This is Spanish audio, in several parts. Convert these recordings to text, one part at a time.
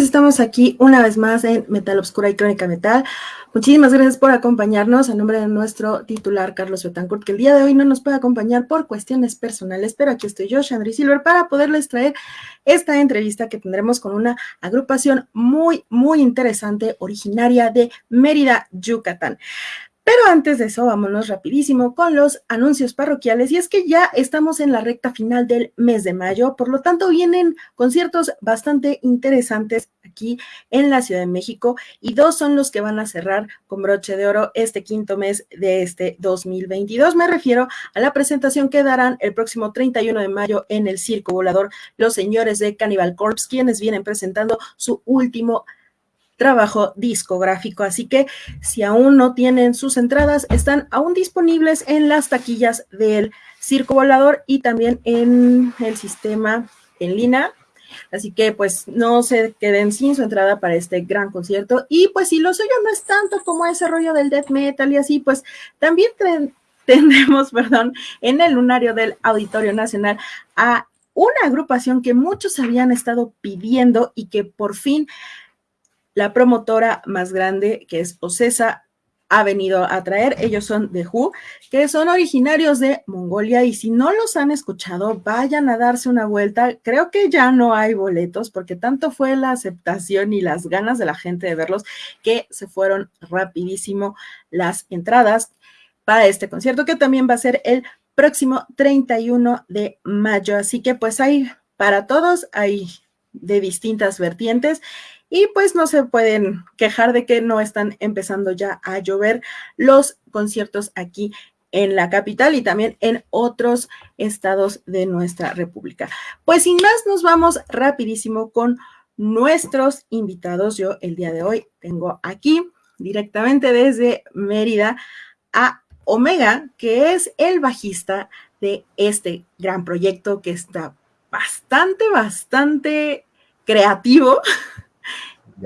estamos aquí una vez más en Metal Obscura y Crónica Metal. Muchísimas gracias por acompañarnos a nombre de nuestro titular Carlos Betancourt, que el día de hoy no nos puede acompañar por cuestiones personales, pero aquí estoy yo, Chandri Silver, para poderles traer esta entrevista que tendremos con una agrupación muy, muy interesante, originaria de Mérida, Yucatán. Pero antes de eso, vámonos rapidísimo con los anuncios parroquiales. Y es que ya estamos en la recta final del mes de mayo, por lo tanto vienen conciertos bastante interesantes aquí en la Ciudad de México y dos son los que van a cerrar con broche de oro este quinto mes de este 2022. Me refiero a la presentación que darán el próximo 31 de mayo en el Circo Volador los señores de Cannibal Corpse, quienes vienen presentando su último trabajo discográfico. Así que si aún no tienen sus entradas, están aún disponibles en las taquillas del Circo Volador y también en el sistema en línea. Así que pues no se queden sin su entrada para este gran concierto. Y pues si lo suyo no es tanto como ese rollo del death metal y así, pues también tendremos, perdón, en el lunario del Auditorio Nacional a una agrupación que muchos habían estado pidiendo y que por fin la promotora más grande, que es Ocesa, ha venido a traer. Ellos son de Who, que son originarios de Mongolia y si no los han escuchado, vayan a darse una vuelta. Creo que ya no hay boletos porque tanto fue la aceptación y las ganas de la gente de verlos que se fueron rapidísimo las entradas para este concierto que también va a ser el próximo 31 de mayo. Así que pues hay para todos, hay de distintas vertientes y pues no se pueden quejar de que no están empezando ya a llover los conciertos aquí en la capital y también en otros estados de nuestra república. Pues sin más, nos vamos rapidísimo con nuestros invitados. Yo el día de hoy tengo aquí directamente desde Mérida a Omega, que es el bajista de este gran proyecto que está bastante, bastante creativo.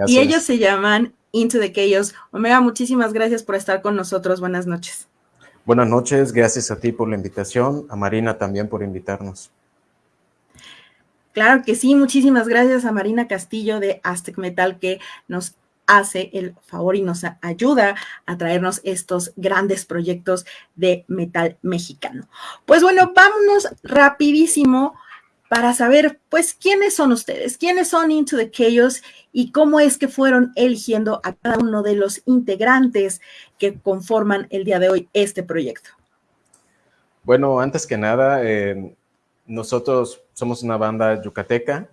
y ellos se llaman Into the Chaos. Omega, muchísimas gracias por estar con nosotros. Buenas noches. Buenas noches, gracias a ti por la invitación, a Marina también por invitarnos. Claro que sí, muchísimas gracias a Marina Castillo de Aztec Metal que nos hace el favor y nos ayuda a traernos estos grandes proyectos de metal mexicano. Pues bueno, vámonos rapidísimo para saber, pues, quiénes son ustedes, quiénes son Into the Chaos y cómo es que fueron eligiendo a cada uno de los integrantes que conforman el día de hoy este proyecto. Bueno, antes que nada, eh, nosotros somos una banda yucateca,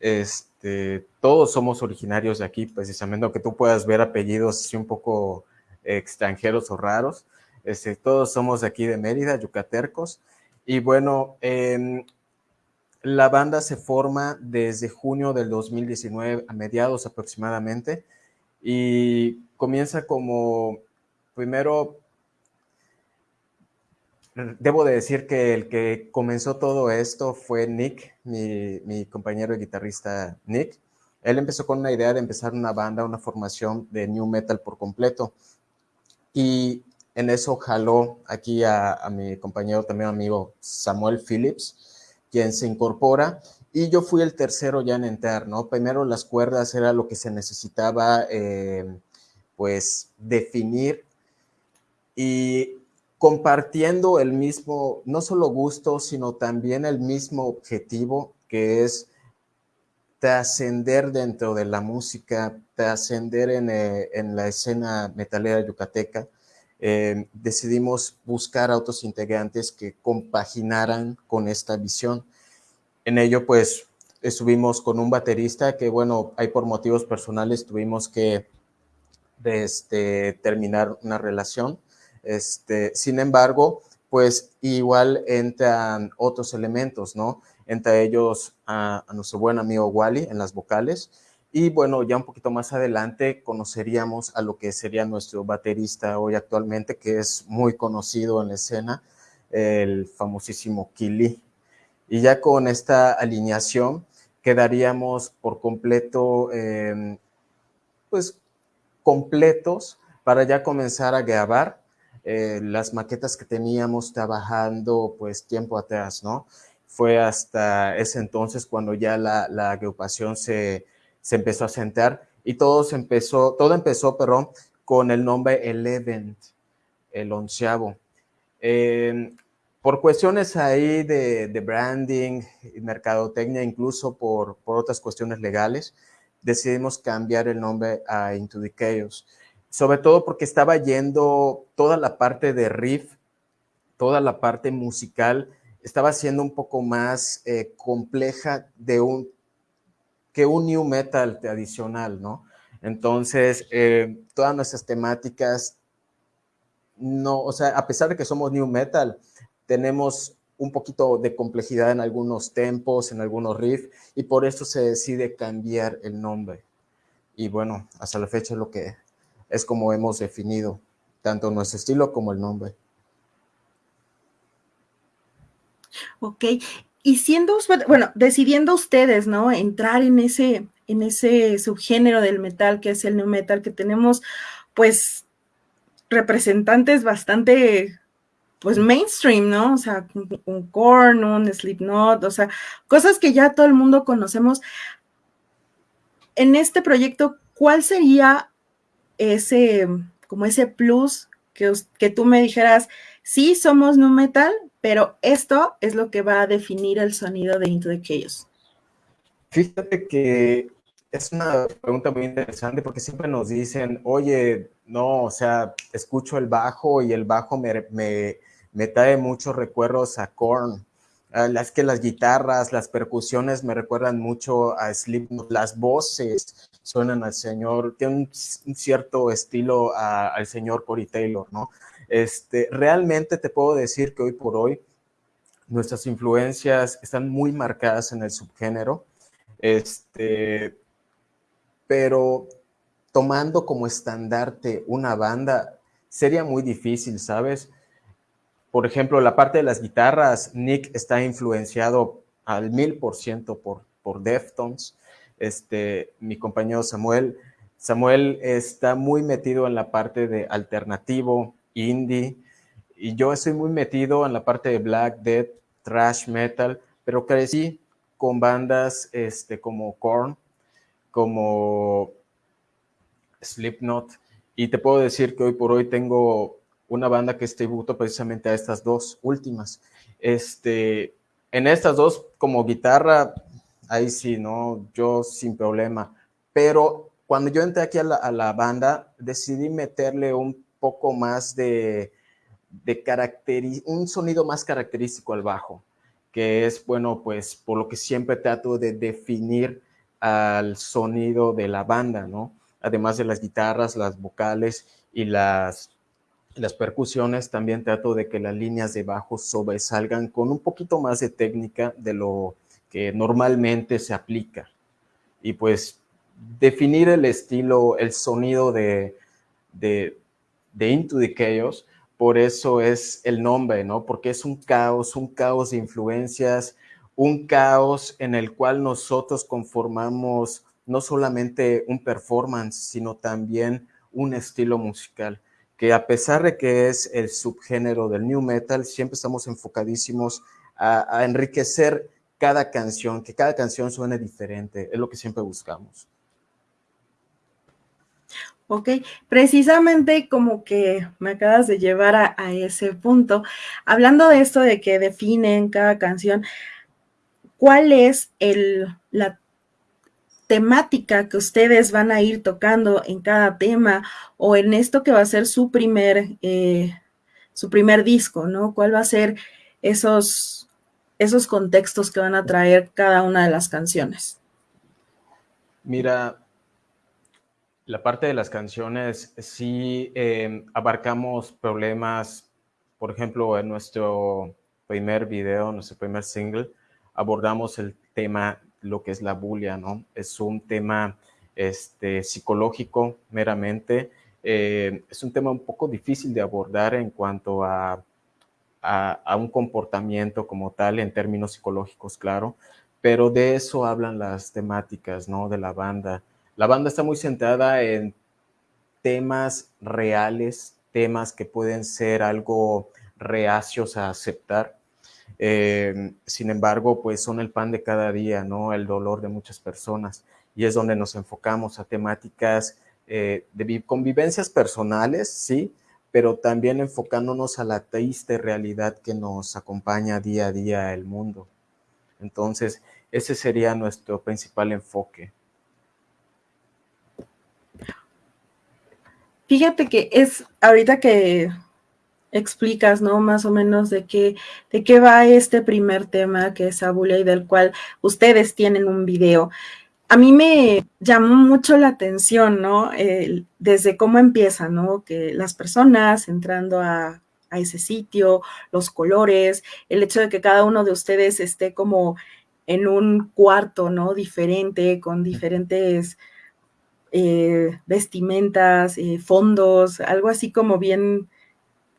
este, todos somos originarios de aquí, precisamente, aunque tú puedas ver apellidos así un poco extranjeros o raros, este, todos somos de aquí de Mérida, yucatercos, y bueno, eh, la banda se forma desde junio del 2019, a mediados aproximadamente, y comienza como, primero, debo de decir que el que comenzó todo esto fue Nick, mi, compañero y guitarrista Nick. Él empezó con una idea de empezar una banda, una formación de new metal por completo. Y en eso jaló aquí a mi compañero, también amigo Samuel Phillips, quien se incorpora y yo fui el tercero ya en entrar, ¿no? Primero las cuerdas era lo que se necesitaba, eh, pues, definir y compartiendo el mismo, no solo gusto, sino también el mismo objetivo, que es trascender dentro de la música, trascender en, eh, en la escena metalera yucateca, eh, decidimos buscar a otros integrantes que compaginaran con esta visión. En ello, pues, estuvimos con un baterista que, bueno, hay por motivos personales tuvimos que este, terminar una relación. Este, sin embargo, pues igual entran otros elementos, ¿no? Entre ellos a, a nuestro buen amigo Wally en las vocales, y bueno, ya un poquito más adelante conoceríamos a lo que sería nuestro baterista hoy actualmente, que es muy conocido en la escena, el famosísimo Kili. Y ya con esta alineación quedaríamos por completo, em, pues completos para ya comenzar a grabar eh, las maquetas que teníamos trabajando pues tiempo atrás, ¿no? Fue hasta ese entonces cuando ya la, la agrupación se, se empezó a sentar y todo empezó, todo empezó, perdón, con el nombre Eleven, el onceavo. Em, por cuestiones ahí de, branding y mercadotecnia, incluso por, por, otras cuestiones legales, decidimos cambiar el nombre a Into the Chaos. sobre todo porque estaba yendo toda la parte de riff, toda la parte musical, estaba siendo un poco más eh, compleja de un, que un new metal tradicional, ¿no? Entonces, eh, todas nuestras temáticas, no, o sea, a pesar de que somos new metal, tenemos un poquito de complejidad en algunos tempos, en algunos riffs, y por eso se decide cambiar el nombre. Y bueno, hasta la fecha es lo que es como hemos definido tanto nuestro estilo como el nombre. Ok, y siendo, bueno, decidiendo ustedes, ¿no? Entrar en ese, en ese subgénero del metal que es el new metal, que tenemos, pues, representantes bastante, pues, mainstream, ¿no? O sea, un, Korn, un Slipknot, o sea, cosas que ya todo el mundo conocemos. En este proyecto, ¿cuál sería ese, como ese plus que, que tú me dijeras, sí somos nu metal, pero esto es lo que va a definir el sonido de Into the Chaos. Fíjate que es una pregunta muy interesante porque siempre nos dicen, oye, no, o sea, escucho el bajo y el bajo me, me, me trae muchos recuerdos a Korn. Las que las guitarras, las percusiones me recuerdan mucho a Slipknot, las voces suenan al señor, tiene un, cierto estilo al señor Corey Taylor, ¿no? Este, realmente te puedo decir que hoy por hoy nuestras influencias están muy marcadas en el subgénero, este, pero tomando como estandarte una banda sería muy difícil, ¿sabes? Por ejemplo, la parte de las guitarras, Nick está influenciado al mil por ciento por Deftones. Este, mi compañero Samuel, Samuel está muy metido en la parte de alternativo, indie, y yo estoy muy metido en la parte de black, death, thrash metal, pero crecí con bandas este, como Korn, como Slipknot, y te puedo decir que hoy por hoy tengo una banda que es tributo precisamente a estas dos últimas. Este, en estas dos, como guitarra, ahí sí, ¿no? Yo sin problema. Pero cuando yo entré aquí a la, a la banda, decidí meterle un poco más de, de un sonido más característico al bajo, que es, bueno, pues por lo que siempre trato de definir al sonido de la banda, ¿no? Además de las guitarras, las vocales y las, las percusiones, también trato de que las líneas de bajo sobresalgan con un poquito más de técnica de lo que normalmente se aplica. Y pues definir el estilo, el sonido de, de Into the Chaos, por eso es el nombre, ¿no? Porque es un caos, un caos de influencias, un caos en el cual nosotros conformamos no solamente un performance, sino también un estilo musical, que a pesar de que es el subgénero del new metal, siempre estamos enfocadísimos a, a enriquecer cada canción, que cada canción suene diferente, es lo que siempre buscamos. Ok, precisamente como que me acabas de llevar a, ese punto, hablando de esto de que definen cada canción, ¿cuál es el, la temática que ustedes van a ir tocando en cada tema o en esto que va a ser su primer, eh, su primer disco, ¿no? ¿Cuál va a ser esos, esos contextos que van a traer cada una de las canciones? Mira, la parte de las canciones, sí em, abarcamos problemas, por ejemplo, en nuestro primer video, nuestro primer single, abordamos el tema, lo que es la bulia, ¿no? Es un tema este, psicológico meramente, eh, es un tema un poco difícil de abordar en cuanto a, a, a un comportamiento como tal, en términos psicológicos, claro, pero de eso hablan las temáticas, ¿no? De la banda la banda está muy centrada en temas reales, temas que pueden ser algo reacios a aceptar. Eh, sin embargo, pues son el pan de cada día, ¿no? El dolor de muchas personas. Y es donde nos enfocamos a temáticas eh, de convivencias personales, sí, pero también enfocándonos a la triste realidad que nos acompaña día a día el mundo. Entonces, ese sería nuestro principal enfoque. Fíjate que es ahorita que explicas, ¿no? Más o menos de qué, de qué va este primer tema que es Abulia y del cual ustedes tienen un video. A mí me llamó mucho la atención, ¿no? desde cómo empieza, ¿no? Que las personas entrando a, a ese sitio, los colores, el hecho de que cada uno de ustedes esté como en un cuarto, ¿no? Diferente, con diferentes eh, vestimentas, eh, fondos, algo así como bien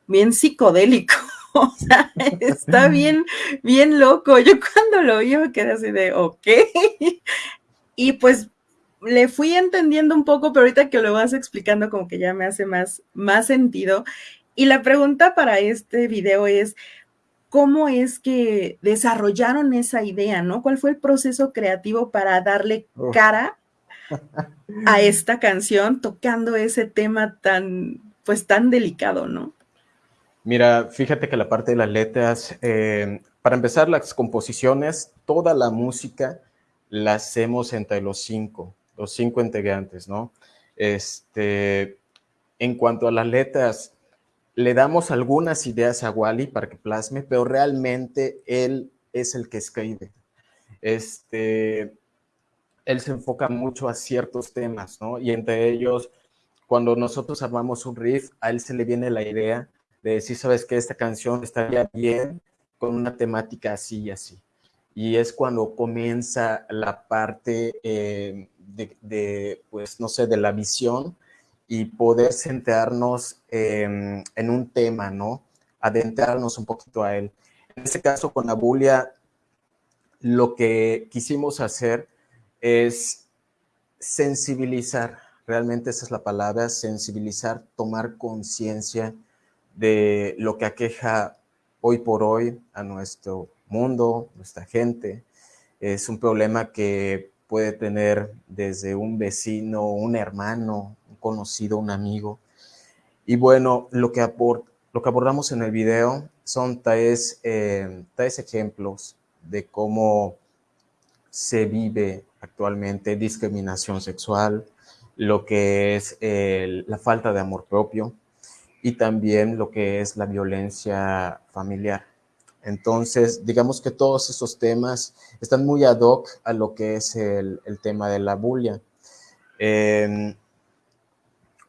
bien psicodélico. O sea, está bien, bien loco. Yo cuando lo vi me quedé así de, ok. Y pues le fui entendiendo un poco, pero ahorita que lo vas explicando como que ya me hace más, más sentido. Y la pregunta para este video es, ¿cómo es que desarrollaron esa idea, no? ¿Cuál fue el proceso creativo para darle cara a esta canción tocando ese tema tan, pues tan delicado, ¿no? Mira, fíjate que la parte de las letras, eh, para empezar las composiciones, toda la música la hacemos entre los cinco, los cinco integrantes, ¿no? Este, en cuanto a las letras, le damos algunas ideas a Wally para que plasme, pero realmente él es el que escribe. Este, él se enfoca mucho a ciertos temas, ¿no? Y entre ellos, cuando nosotros armamos un riff, a él se le viene la idea de decir, sabes que esta canción estaría bien con una temática así y así. Y es cuando comienza la parte eh, de, pues, no sé, de la visión y poder centrarnos en un tema, ¿no? Adentrarnos un poquito a él. En este caso, con Abulia, lo que quisimos hacer es sensibilizar, realmente esa es la palabra, sensibilizar, tomar conciencia de lo que aqueja hoy por hoy a nuestro mundo, nuestra gente. Es un problema que puede tener desde un vecino, un hermano, un conocido, un amigo. Y bueno, lo que, abordamos en el video son tres, eh, ejemplos de cómo se vive actualmente discriminación sexual, lo que es la falta de amor propio, y también lo que es la violencia familiar. Entonces, digamos que todos esos temas están muy ad hoc a lo que es el, tema de la bulia. Em,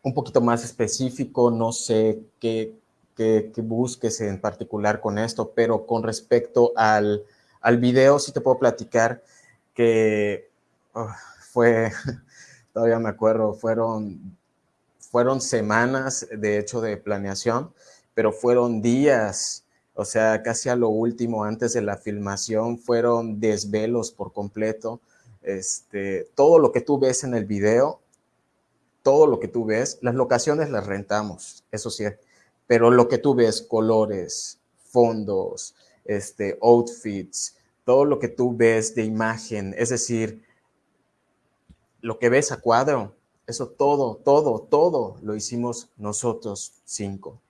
un poquito más específico, no sé qué, qué, busques en particular con esto, pero con respecto al, al video, sí te puedo platicar que oh, fue, todavía me acuerdo, fueron fueron semanas, de hecho, de planeación, pero fueron días, o sea, casi a lo último, antes de la filmación, fueron desvelos por completo. Este, todo lo que tú ves en el video, todo lo que tú ves, las locaciones las rentamos, eso sí, pero lo que tú ves, colores, fondos, este, outfits, todo lo que tú ves de imagen, es decir, lo que ves a cuadro, eso todo, todo, todo lo hicimos nosotros cinco.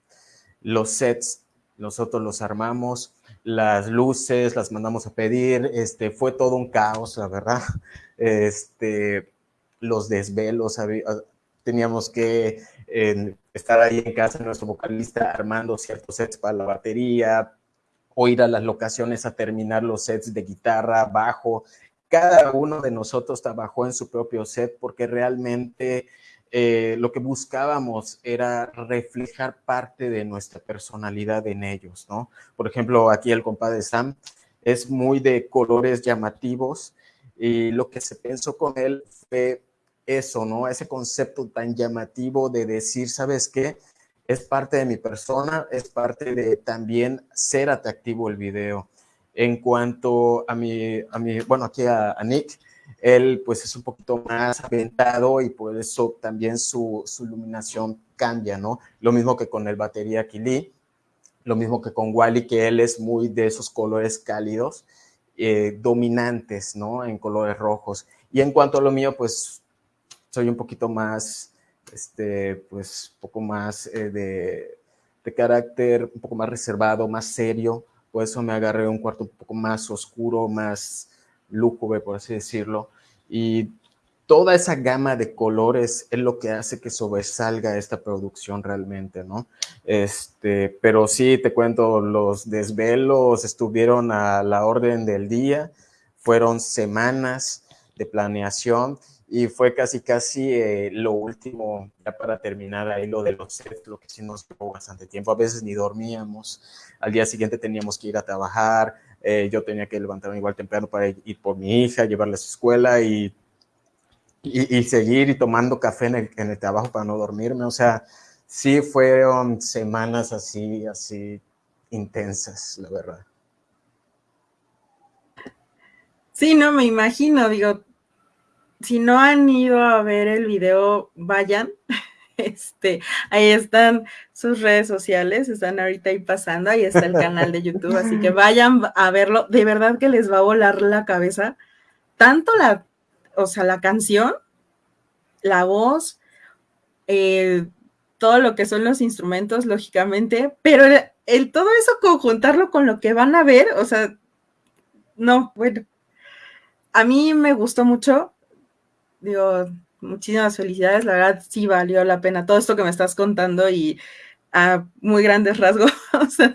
Los sets, nosotros los armamos, las luces las mandamos a pedir, este, fue todo un caos, la verdad. Este, los desvelos, teníamos que estar ahí en casa, nuestro vocalista armando ciertos sets para la batería, o ir a las locaciones a terminar los sets de guitarra, bajo, cada uno de nosotros trabajó en su propio set porque realmente eh, lo que buscábamos era reflejar parte de nuestra personalidad en ellos, ¿no? Por ejemplo, aquí el compadre Sam es muy de colores llamativos y lo que se pensó con él fue eso, ¿no? Ese concepto tan llamativo de decir, ¿sabes qué? Es parte de mi persona, es parte de también ser atractivo el video. En cuanto a mi, a mi bueno, aquí a, Nick, él pues es un poquito más aventado y por eso también su, su, iluminación cambia, ¿no? Lo mismo que con el batería Kili, lo mismo que con Wally, que él es muy de esos colores cálidos, eh, dominantes, ¿no? En colores rojos. Y en cuanto a lo mío, pues soy un poquito más, este, pues, poco más eh, de, de carácter, un poco más reservado, más serio, por eso me agarré un cuarto un poco más oscuro, más lúgubre, por así decirlo. Y toda esa gama de colores es lo que hace que sobresalga esta producción realmente, ¿no? Este, pero sí, te cuento, los desvelos estuvieron a la orden del día, fueron semanas de planeación y fue casi, casi eh, lo último, ya para terminar ahí lo de los sets, lo que sí nos llevó bastante tiempo. A veces ni dormíamos, al día siguiente teníamos que ir a trabajar, eh, yo tenía que levantarme igual temprano para ir por mi hija, llevarla a su escuela y y, seguir y tomando café en el, en el, trabajo para no dormirme. O sea, sí fueron semanas así, así intensas, la verdad. Sí, no me imagino, digo, si no han ido a ver el video, vayan. Este, ahí están sus redes sociales, están ahorita ahí pasando, ahí está el canal de YouTube, así que vayan a verlo, de verdad que les va a volar la cabeza, tanto la o sea, la canción, la voz, eh, todo lo que son los instrumentos, lógicamente, pero el, todo eso conjuntarlo con lo que van a ver, o sea, no, bueno, a mí me gustó mucho, digo, muchísimas felicidades, la verdad sí valió la pena todo esto que me estás contando y a muy grandes rasgos,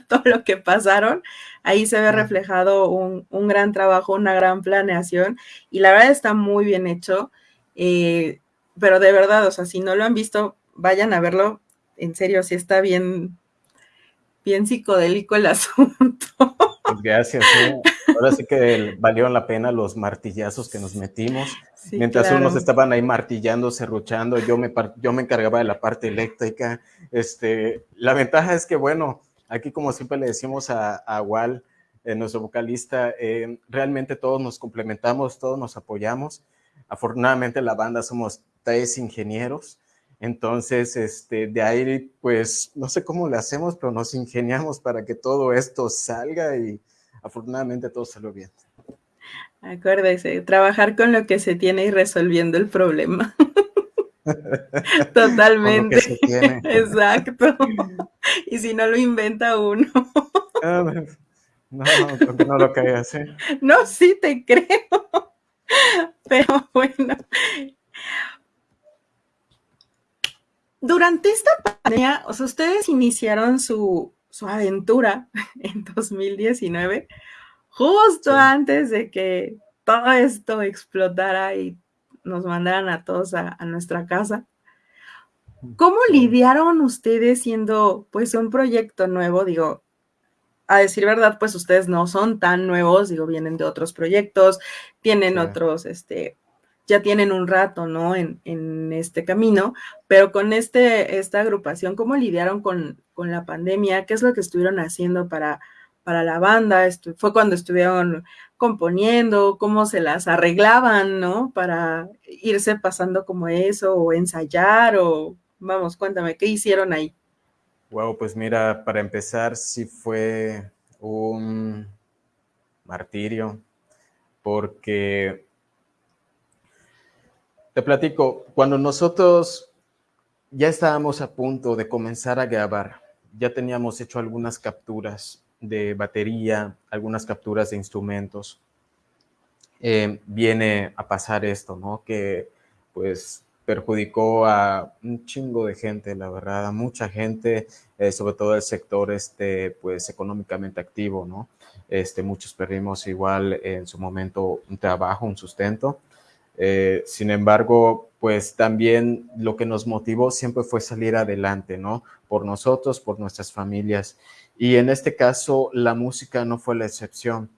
todo lo que pasaron, ahí se ve reflejado un, gran trabajo, una gran planeación y la verdad está muy bien hecho, eh, pero de verdad, o sea, si no lo han visto, vayan a verlo, en serio, si está bien, bien psicodélico el asunto. Pues gracias, ahora sí que valió la pena los martillazos que nos metimos. Mientras unos estaban ahí martillando, serruchando, yo me, yo me encargaba de la parte eléctrica. Este, la ventaja es que, bueno, aquí como siempre le decimos a, a Wal, eh, nuestro vocalista, eh, realmente todos nos complementamos, todos nos apoyamos. Afortunadamente la banda somos tres ingenieros, entonces este, de ahí pues no sé cómo le hacemos, pero nos ingeniamos para que todo esto salga y afortunadamente todo salió bien. Acuérdese, trabajar con lo que se tiene y resolviendo el problema. Totalmente. Exacto. Y si no lo inventa uno. Ah, no, no, no lo creas, ¿eh? No, sí te creo. Pero bueno. Durante esta pandemia, o sea, ustedes iniciaron su, su aventura en 2019 justo antes de que todo esto explotara y nos mandaran a todos a, nuestra casa. ¿Cómo lidiaron ustedes siendo pues un proyecto nuevo? Digo, a decir verdad, pues ustedes no son tan nuevos, digo, vienen de otros proyectos, tienen otros, este, ya tienen un rato, ¿no? En, en, este camino, pero con este, esta agrupación, ¿cómo lidiaron con, con la pandemia? ¿Qué es lo que estuvieron haciendo para para la banda, fue cuando estuvieron componiendo, cómo se las arreglaban, ¿no? Para irse pasando como eso, o ensayar, o vamos, cuéntame, ¿qué hicieron ahí? Wow, pues mira, para empezar, sí fue un martirio, porque te platico, cuando nosotros ya estábamos a punto de comenzar a grabar, ya teníamos hecho algunas capturas de batería, algunas capturas de instrumentos, eh, viene a pasar esto, ¿no? Que pues perjudicó a un chingo de gente, la verdad, a mucha gente, eh, sobre todo el sector este, pues económicamente activo, ¿no? Este, muchos perdimos igual en su momento un trabajo, un sustento. Eh, sin embargo, pues también lo que nos motivó siempre fue salir adelante, ¿no? Por nosotros, por nuestras familias. Y en este caso, la música no fue la excepción.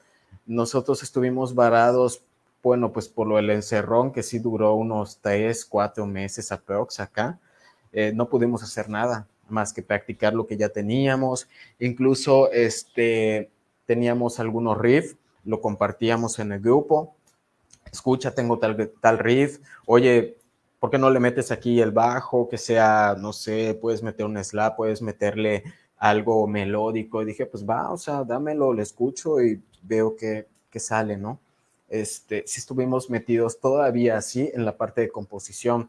Nosotros estuvimos varados, bueno, pues por lo del encerrón, que sí duró unos tres, cuatro meses aprox acá. Eh, no pudimos hacer nada más que practicar lo que ya teníamos. Incluso este, teníamos algunos riffs, lo compartíamos en el grupo. Escucha, tengo tal, tal riff. Oye, ¿por qué no le metes aquí el bajo? Que sea, no sé, puedes meter un slap, puedes meterle algo melódico. Y dije, pues va, o sea, dámelo, lo escucho y veo que, que sale, ¿no? Este, sí estuvimos metidos todavía así en la parte de composición,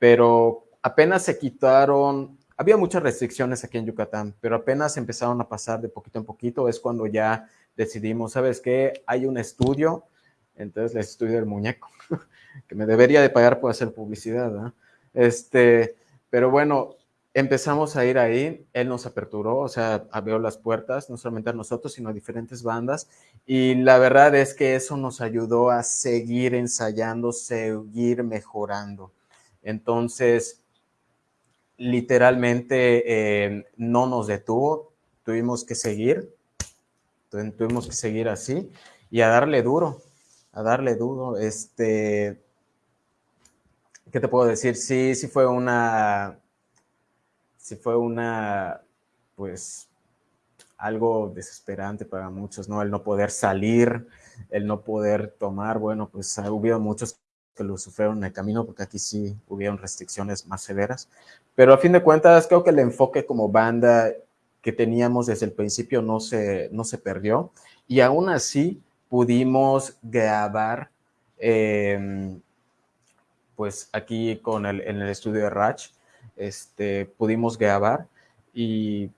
pero apenas se quitaron, había muchas restricciones aquí en Yucatán, pero apenas empezaron a pasar de poquito en poquito, es cuando ya decidimos, ¿sabes qué? Hay un estudio, entonces el estudio del muñeco. que me debería de pagar por hacer publicidad, Este, pero bueno, empezamos a ir ahí, él nos aperturó, o sea, abrió las puertas, no solamente a nosotros, sino a diferentes bandas, y la verdad es que eso nos ayudó a seguir ensayando, seguir mejorando. Entonces, literalmente eh, no nos detuvo, tuvimos que seguir, tuvimos que seguir así y a darle duro, a darle duro. Este, ¿qué te puedo decir? Sí, sí fue una, sí fue una, pues, algo desesperante para muchos, ¿no? El no poder salir, el no poder tomar, bueno, pues hubo muchos que lo sufrieron en el camino, porque aquí sí hubieron restricciones más severas. Pero a fin de cuentas, creo que el enfoque como banda que teníamos desde el principio no se, no se perdió. Y aún así pudimos grabar, em, pues aquí con el, en el estudio de Ratch, este, pudimos grabar y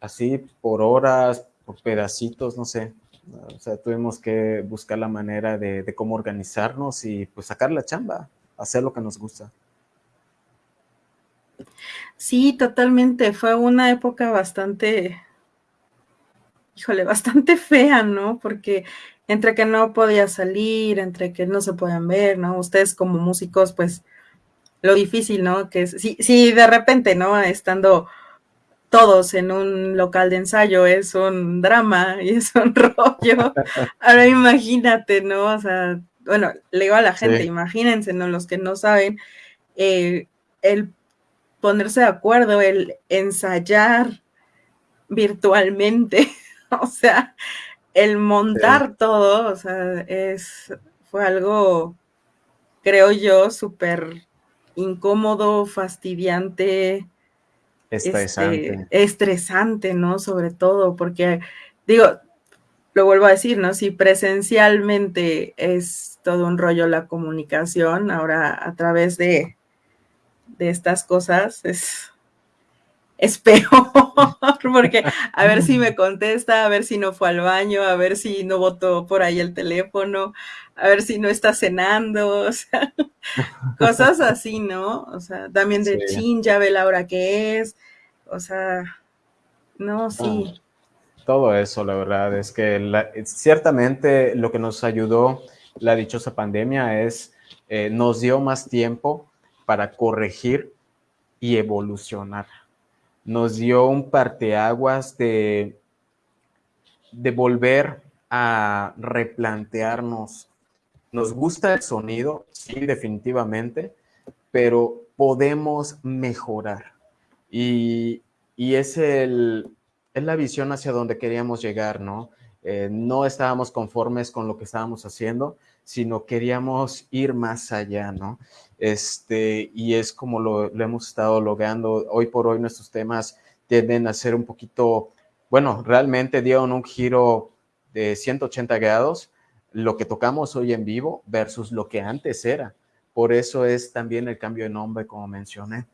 así por horas, por pedacitos, no sé, o sea, tuvimos que buscar la manera de, cómo organizarnos y pues sacar la chamba, hacer lo que nos gusta. Sí, totalmente. Fue una época bastante, híjole, bastante fea, ¿no? Porque entre que no podía salir, entre que no se podían ver, ¿no? Ustedes como músicos, pues lo difícil, ¿no? Que es, si, si de repente, ¿no? Estando todos en un local de ensayo es un drama y es un rollo. Ahora imagínate, ¿no? O sea, bueno, le digo a la gente, imagínense, ¿no? Los que no saben, eh, el ponerse de acuerdo, el ensayar virtualmente, o sea, el montar todo, o sea, es, fue algo, creo yo, súper incómodo, fastidiante, Estresante. Este, estresante, ¿no? Sobre todo, porque, digo, lo vuelvo a decir, ¿no? Si presencialmente es todo un rollo la comunicación, ahora a través de, de estas cosas es, es peor, porque a ver si me contesta, a ver si no fue al baño, a ver si no votó por ahí el teléfono, a ver si no está cenando, o sea, cosas así, ¿no? O sea, también de chin, ya ve la hora que es, o sea, no, sí. todo eso, la verdad, es que ciertamente lo que nos ayudó la dichosa pandemia es, eh, nos dio más tiempo para corregir y evolucionar. Nos dio un parteaguas de, de volver a replantearnos nos gusta el sonido, sí, definitivamente, pero podemos mejorar. Y, es, el, es la visión hacia donde queríamos llegar, ¿no? Eh, no estábamos conformes con lo que estábamos haciendo, sino queríamos ir más allá, ¿no? Este, y es como lo, hemos estado logrando. Hoy por hoy nuestros temas tienden a ser un poquito, bueno, realmente dieron un giro de 180 grados lo que tocamos hoy en vivo versus lo que antes era. Por eso es también el cambio de nombre, como mencioné.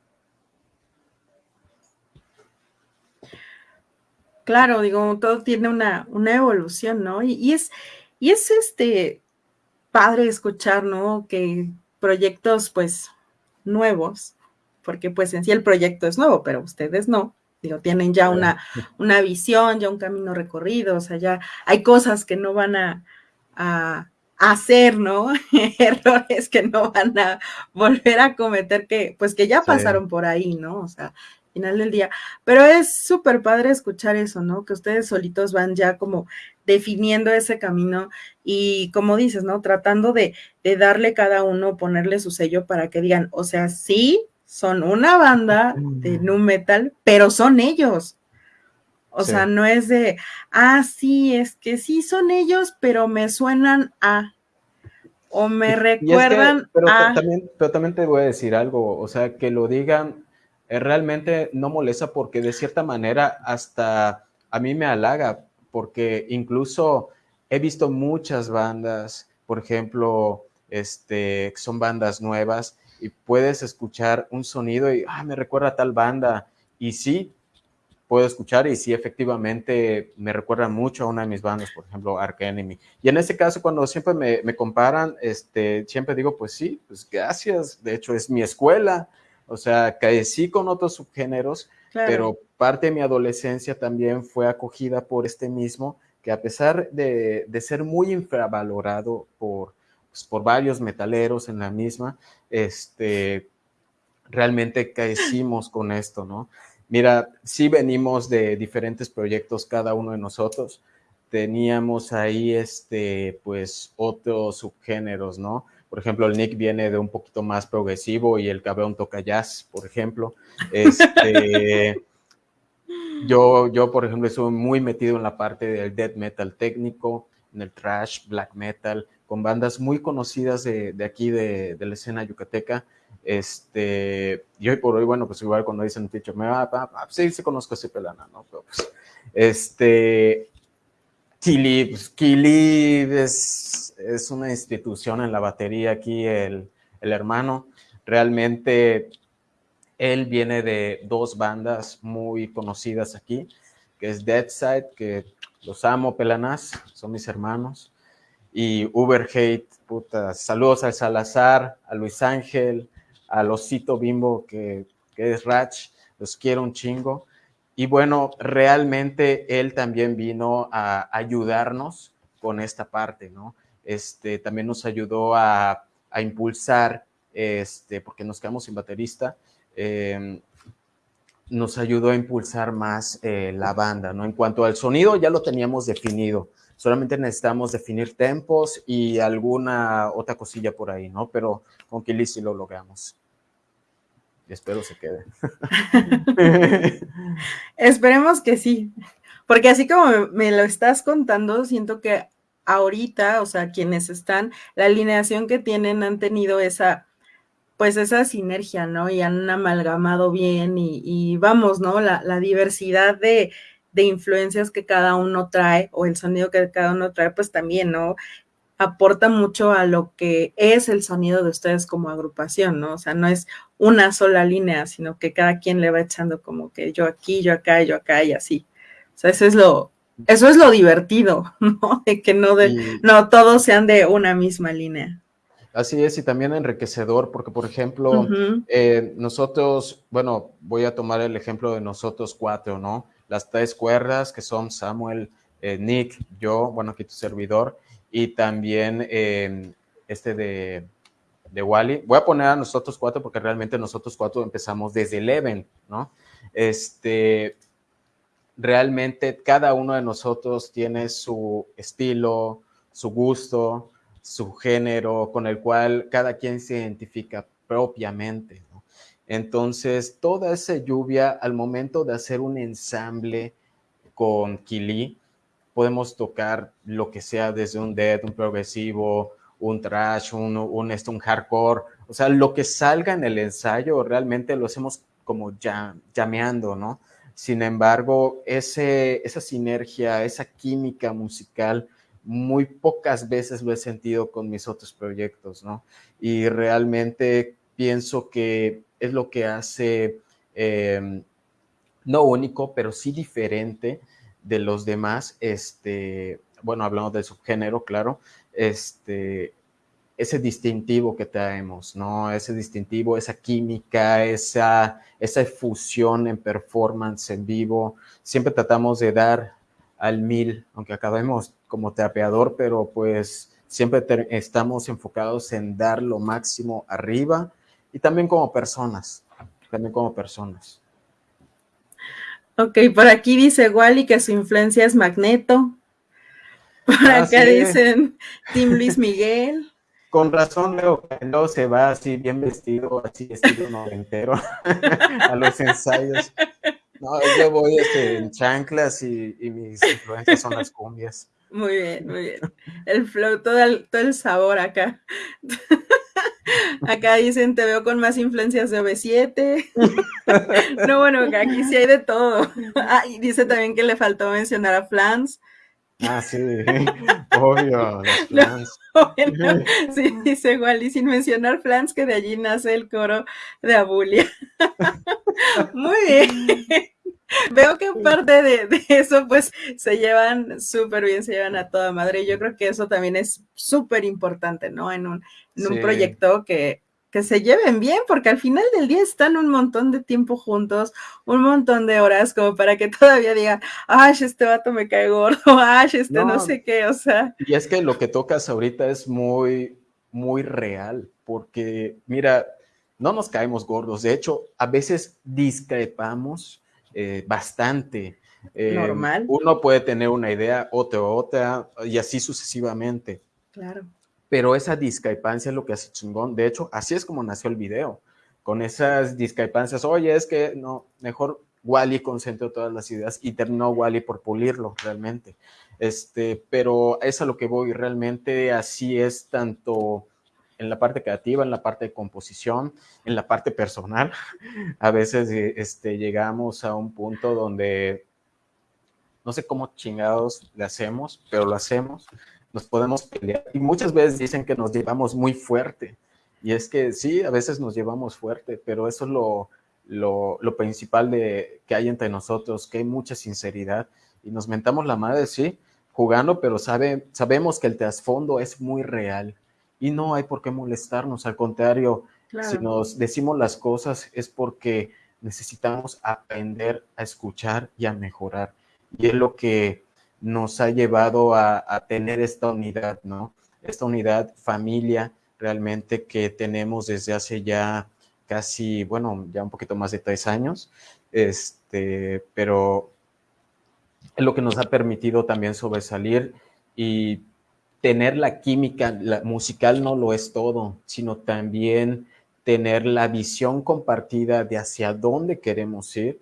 Claro, digo, todo tiene una, una evolución, ¿no? Y, es, y es este padre escuchar, ¿no? Que proyectos, pues, nuevos, porque pues en sí el proyecto es nuevo, pero ustedes no, digo, tienen ya una, una visión, ya un camino recorrido, o sea, ya hay cosas que no van a, a, hacer, ¿no? Errores que no van a volver a cometer, que pues que ya pasaron por ahí, ¿no? O sea, final del día. Pero es súper padre escuchar eso, ¿no? Que ustedes solitos van ya como definiendo ese camino y como dices, ¿no? Tratando de, de darle cada uno, ponerle su sello para que digan, o sea, sí, son una banda de nu metal, pero son ellos. O sea, no es de, ah, sí, es que sí son ellos, pero me suenan a, o me recuerdan pero, a. También, pero también te voy a decir algo, o sea, que lo digan eh, realmente no molesta porque de cierta manera hasta a mí me halaga, porque incluso he visto muchas bandas, por ejemplo, este, son bandas nuevas y puedes escuchar un sonido y, ah, me recuerda a tal banda. Y sí, puedo escuchar y sí, efectivamente me recuerda mucho a una de mis bandas, por ejemplo, Ark Enemy. Y en ese caso, cuando siempre me, me, comparan, este, siempre digo, pues sí, pues gracias, de hecho es mi escuela, o sea, crecí con otros subgéneros, pero parte de mi adolescencia también fue acogida por este mismo, que a pesar de, de ser muy infravalorado por, pues, por varios metaleros en la misma, este, realmente crecimos con esto, ¿no? Mira, sí venimos de diferentes proyectos cada uno de nosotros. Teníamos ahí, este, pues, otros subgéneros, ¿no? Por ejemplo, el Nick viene de un poquito más progresivo y el cabrón toca jazz, por ejemplo. Este, yo, yo, por ejemplo, estuve muy metido en la parte del death metal técnico, en el trash, black metal, con bandas muy conocidas de, de aquí, de, de la escena yucateca este, y hoy por hoy, bueno, pues igual cuando dicen teacher, me va, a sí, se conozco a ese pelana, ¿no? Pero pues, este, Kili, pues es, una institución en la batería aquí, el, el hermano. Realmente él viene de dos bandas muy conocidas aquí, que es Deadside, que los amo, pelanas, son mis hermanos, y Uber Hate, puta, saludos al Salazar, a Luis Ángel, al osito bimbo que, que es Ratch, los quiero un chingo. Y bueno, realmente él también vino a ayudarnos con esta parte, ¿no? Este, también nos ayudó a, impulsar, este, porque nos quedamos sin baterista, eh, nos ayudó a impulsar más eh, la banda, ¿no? En cuanto al sonido, ya lo teníamos definido, solamente necesitamos definir tempos y alguna otra cosilla por ahí, ¿no? Pero con Kili sí lo logramos. Espero se quede. Esperemos que sí, porque así como me lo estás contando, siento que ahorita, o sea, quienes están, la alineación que tienen han tenido esa, pues esa sinergia, ¿no? Y han amalgamado bien y, y vamos, ¿no? La, la diversidad de, de, influencias que cada uno trae o el sonido que cada uno trae, pues también, ¿no? Aporta mucho a lo que es el sonido de ustedes como agrupación, ¿no? O sea, no es una sola línea, sino que cada quien le va echando como que yo aquí, yo acá, yo acá y así. O sea, eso es lo, eso es lo divertido, ¿no? De que no, de, y, no todos sean de una misma línea. Así es, y también enriquecedor, porque por ejemplo, uh -huh. eh, nosotros, bueno, voy a tomar el ejemplo de nosotros cuatro, ¿no? Las tres cuerdas que son Samuel, eh, Nick, yo, bueno, aquí tu servidor, y también eh, este de, de Wally. Voy a poner a nosotros cuatro porque realmente nosotros cuatro empezamos desde Eleven, ¿no? Este, realmente cada uno de nosotros tiene su estilo, su gusto, su género, con el cual cada quien se identifica propiamente, ¿no? Entonces, toda esa lluvia al momento de hacer un ensamble con Kili, podemos tocar lo que sea desde un death, un progresivo, un trash, un, un, esto, un hardcore, o sea, lo que salga en el ensayo realmente lo hacemos como ya, llameando, ¿no? Sin embargo, ese, esa sinergia, esa química musical, muy pocas veces lo he sentido con mis otros proyectos, ¿no? Y realmente pienso que es lo que hace, eh, no único, pero sí diferente de los demás, este, bueno, hablando del subgénero, claro, este, ese distintivo que traemos, ¿no? Ese distintivo, esa química, esa, esa fusión en performance en vivo. Siempre tratamos de dar al mil, aunque acabemos como trapeador, pero pues siempre estamos enfocados en dar lo máximo arriba y también como personas, también como personas. Ok, por aquí dice Wally que su influencia es Magneto. Por ah, acá sí. dicen Tim Luis Miguel. Con razón Leo no se va así bien vestido, así estilo noventero a los ensayos. No, yo voy este, en chanclas y, y, mis influencias son las cumbias. Muy bien, muy bien. El flow, todo el, todo el sabor acá. Acá dicen, te veo con más influencias de OV7. no, bueno, aquí sí hay de todo. Ah, y dice también que le faltó mencionar a Flans. Ah, sí, obvio, los flans. sí, dice Wally, sin mencionar flans, que de allí nace el coro de Abulia. Muy bien. Veo que parte de, eso, pues, se llevan súper bien, se llevan a toda madre. Yo creo que eso también es súper importante, ¿no? En un, en un proyecto que, que se lleven bien, porque al final del día están un montón de tiempo juntos, un montón de horas, como para que todavía digan, ay, este vato me cae gordo, ay, este no, sé qué, o sea. Y es que lo que tocas ahorita es muy, muy real, porque mira, no nos caemos gordos, de hecho, a veces discrepamos eh, bastante. Eh, Normal. Uno puede tener una idea, otra, otra, y así sucesivamente. Claro pero esa discrepancia es lo que hace chingón. De hecho, así es como nació el video, con esas discrepancias. Oye, es que no, mejor Wally concentró todas las ideas y terminó Wally por pulirlo realmente. Este, pero es a lo que voy, realmente así es tanto en la parte creativa, en la parte de composición, en la parte personal. A veces este, llegamos a un punto donde no sé cómo chingados le hacemos, pero lo hacemos nos podemos pelear. Y muchas veces dicen que nos llevamos muy fuerte. Y es que sí, a veces nos llevamos fuerte, pero eso es lo, lo, principal de, que hay entre nosotros, que hay mucha sinceridad. Y nos mentamos la madre, sí, jugando, pero sabe, sabemos que el trasfondo es muy real. Y no hay por qué molestarnos, al contrario, si nos decimos las cosas es porque necesitamos aprender a escuchar y a mejorar. Y es lo que nos ha llevado a, tener esta unidad, ¿no? Esta unidad familia realmente que tenemos desde hace ya casi, bueno, ya un poquito más de tres años, este, pero es lo que nos ha permitido también sobresalir y tener la química, la musical no lo es todo, sino también tener la visión compartida de hacia dónde queremos ir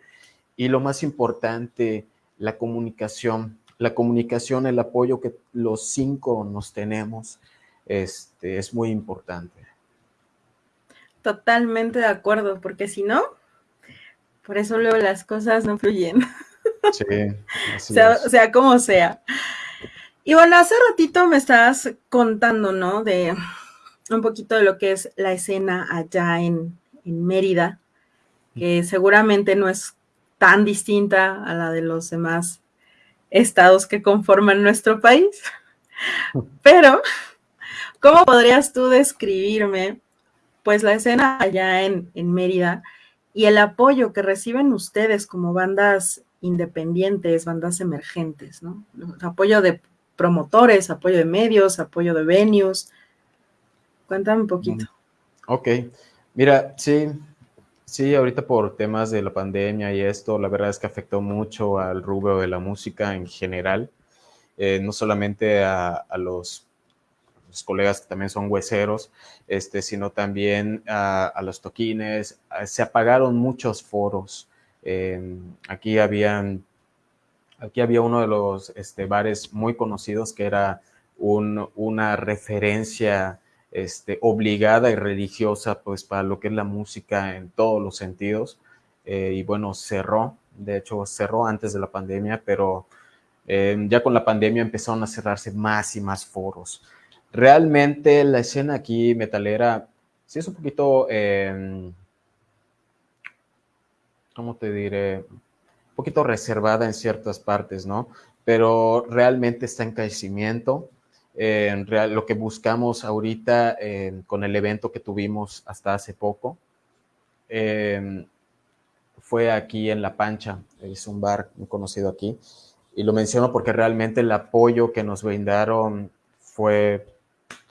y lo más importante, la comunicación, la comunicación, el apoyo que los cinco nos tenemos, este, es muy importante. Totalmente de acuerdo, porque si no, por eso luego las cosas no fluyen. Sí, así sea, sea como sea. Y bueno, hace ratito me estabas contando, ¿no? De un poquito de lo que es la escena allá en, en Mérida, que seguramente no es tan distinta a la de los demás estados que conforman nuestro país. Pero, ¿cómo podrías tú describirme, pues, la escena allá en, Mérida y el apoyo que reciben ustedes como bandas independientes, bandas emergentes, ¿no? Apoyo de promotores, apoyo de medios, apoyo de venues. Cuéntame un poquito. Mm, ok, mira, sí, Sí, ahorita por temas de la pandemia y esto, la verdad es que afectó mucho al rubro de la música en general, eh, no solamente a, los, colegas que también son hueseros, este, sino también a, los toquines. Se apagaron muchos foros. aquí habían, aquí había uno de los este, bares muy conocidos que era una referencia este, obligada y religiosa pues para lo que es la música en todos los sentidos. Eh, y bueno, cerró, de hecho cerró antes de la pandemia, pero em, ya con la pandemia empezaron a cerrarse más y más foros. Realmente la escena aquí metalera sí es un poquito, eh, ¿cómo te diré? Poquito reservada en ciertas partes, ¿no? Pero realmente está en crecimiento. En real, lo que buscamos ahorita con el evento que tuvimos hasta hace poco em, fue aquí en La Pancha, es un bar conocido aquí, y lo menciono porque realmente el apoyo que nos brindaron fue,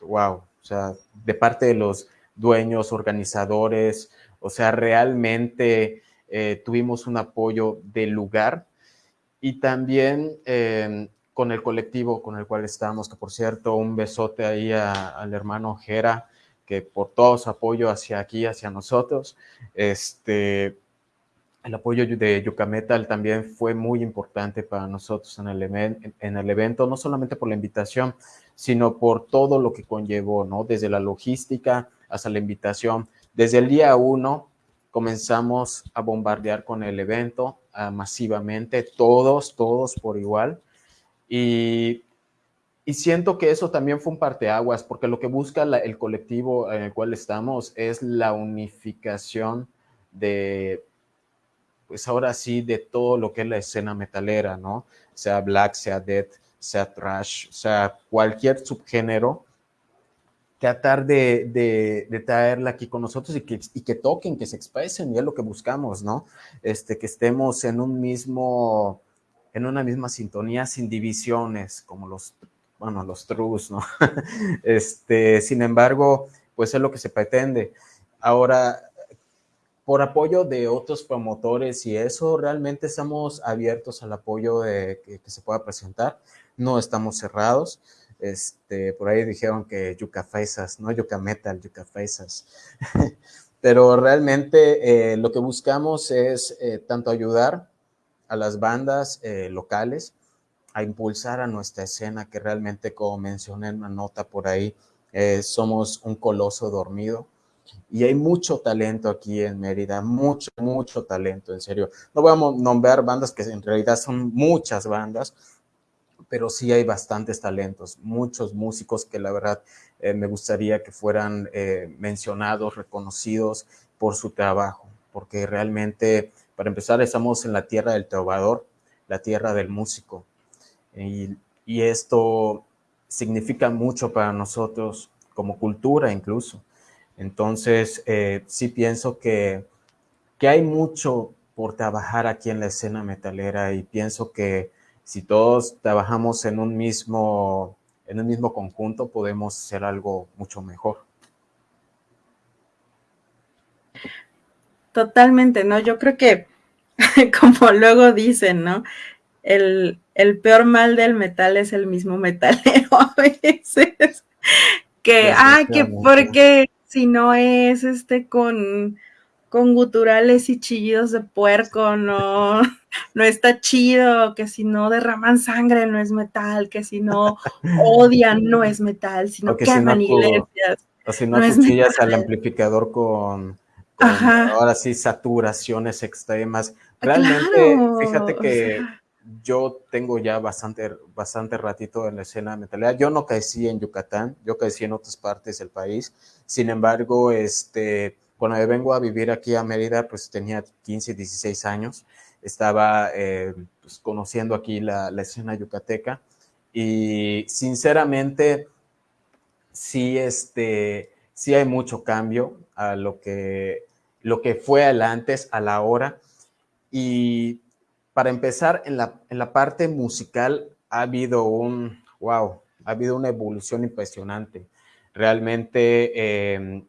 wow, o sea, de parte de los dueños, organizadores, o sea, realmente eh, tuvimos un apoyo del lugar y también em, con el colectivo con el cual estamos, que por cierto, un besote ahí al hermano Jera, que por todo su apoyo hacia aquí, hacia nosotros, este, el apoyo de Yuca Metal también fue muy importante para nosotros en el, en el evento, no solamente por la invitación, sino por todo lo que conllevó, ¿no? Desde la logística hasta la invitación. Desde el día uno comenzamos a bombardear con el evento masivamente, todos, todos por igual. Y, y, siento que eso también fue un parteaguas, porque lo que busca el colectivo en el cual estamos es la unificación de, pues ahora sí, de todo lo que es la escena metalera, ¿no? Sea black, sea death, sea trash, sea cualquier subgénero, tratar de, de, traerla aquí con nosotros y que, y que toquen, que se expresen, y es lo que buscamos, ¿no? Este, que estemos en un mismo, en una misma sintonía, sin divisiones, como los, bueno, los trus, ¿no? este, sin embargo, pues es lo que se pretende. Ahora, por apoyo de otros promotores y eso, realmente estamos abiertos al apoyo de que, se pueda presentar. No estamos cerrados. Este, por ahí dijeron que yuca faisas, no yuca metal, yuca faisas. Pero realmente eh, lo que buscamos es eh, tanto ayudar a las bandas eh, locales, a impulsar a nuestra escena, que realmente, como mencioné en una nota por ahí, somos un coloso dormido y hay mucho talento aquí en Mérida, mucho, mucho talento, en serio. No voy a nombrar bandas que en realidad son muchas bandas, pero sí hay bastantes talentos, muchos músicos que la verdad eh, me gustaría que fueran eh, mencionados, reconocidos por su trabajo, porque realmente, para empezar, estamos en la tierra del trovador, la tierra del músico, y, esto significa mucho para nosotros como cultura incluso. Entonces, eh, sí pienso que, que hay mucho por trabajar aquí en la escena metalera y pienso que si todos trabajamos en un mismo, en un mismo conjunto, podemos hacer algo mucho mejor. Totalmente, ¿no? Yo creo que, como luego dicen, ¿no? El, el peor mal del metal es el mismo metalero a veces. Que, ah, que porque si no es este con, con guturales y chillidos de puerco, no, no está chido, que si no derraman sangre no es metal, que si no odian no es metal, si no queman iglesias. O si no, cuchillas al amplificador con, ahora sí saturaciones extremas. Ah, Realmente, fíjate que yo tengo ya bastante, bastante ratito en la escena metalera. Yo no crecí en Yucatán, yo crecí en otras partes del país. Sin embargo, este, cuando vengo a vivir aquí a Mérida, pues tenía 15, 16 años. Estaba eh, pues, conociendo aquí la, la, escena yucateca y sinceramente sí, este, sí hay mucho cambio a lo que, lo que fue antes, a la hora. Y para empezar, en la, en la parte musical ha habido un, wow, ha habido una evolución impresionante. Realmente em,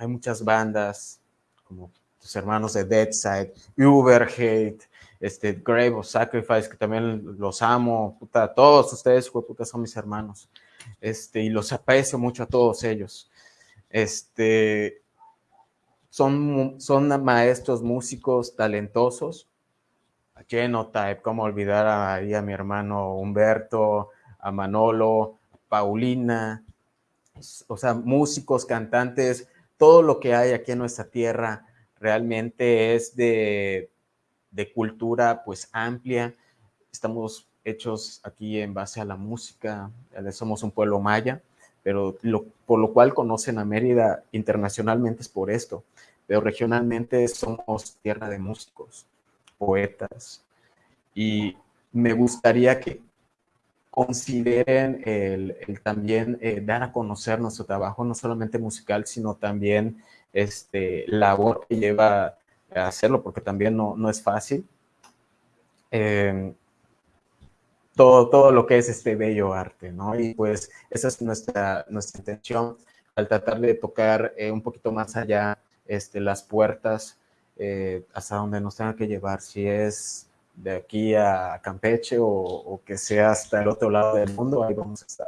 hay muchas bandas, como tus hermanos de Deadside, Uber Hate, este, Grave of Sacrifice, que también los amo, puta, todos ustedes, puta, son mis hermanos, este, y los aprecio mucho a todos ellos. Este, son, son maestros, músicos talentosos, Genotype, cómo olvidar a, a mi hermano Humberto, a Manolo, Paulina, o sea, músicos, cantantes, todo lo que hay aquí en nuestra tierra realmente es de, cultura pues amplia. Estamos hechos aquí en base a la música, somos un pueblo maya, pero por lo cual conocen a Mérida internacionalmente es por esto, pero regionalmente somos tierra de músicos poetas. Y me gustaría que consideren el, también eh, dar a conocer nuestro trabajo, no solamente musical, sino también este, labor que lleva a hacerlo, porque también no, no es fácil. Em, todo, todo lo que es este bello arte, ¿no? Y pues esa es nuestra, nuestra intención al tratar de tocar eh, un poquito más allá este, las puertas eh, hasta donde nos tenga que llevar, si es de aquí a Campeche o, que sea hasta el otro lado del mundo, ahí vamos a estar.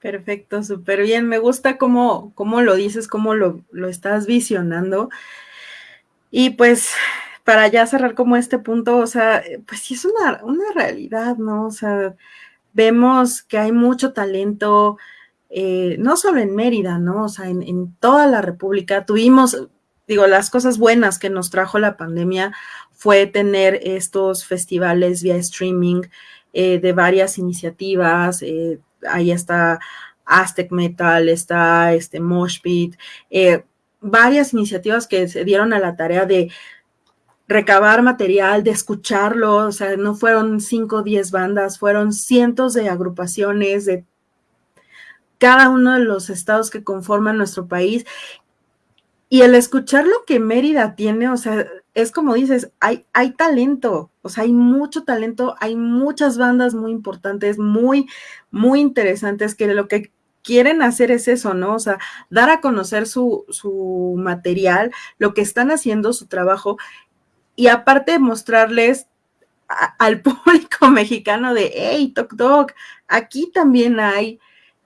Perfecto, súper bien. Me gusta cómo, cómo, lo dices, cómo lo, lo estás visionando. Y pues para ya cerrar como este punto, o sea, pues sí es una, una realidad, ¿no? O sea, vemos que hay mucho talento, eh, no solo en Mérida, ¿no? O sea, en, toda la República tuvimos, digo, las cosas buenas que nos trajo la pandemia fue tener estos festivales vía streaming eh, de varias iniciativas. Eh, ahí está Aztec Metal, está este Mosh Pit, eh, varias iniciativas que se dieron a la tarea de recabar material, de escucharlo, o sea, no fueron cinco o diez bandas, fueron cientos de agrupaciones de cada uno de los estados que conforman nuestro país. Y el escuchar lo que Mérida tiene, o sea, es como dices, hay, hay talento, o sea, hay mucho talento, hay muchas bandas muy importantes, muy, muy interesantes que lo que quieren hacer es eso, ¿no? O sea, dar a conocer su, su material, lo que están haciendo, su trabajo, y aparte mostrarles al público mexicano de, hey, Tok Tok, aquí también hay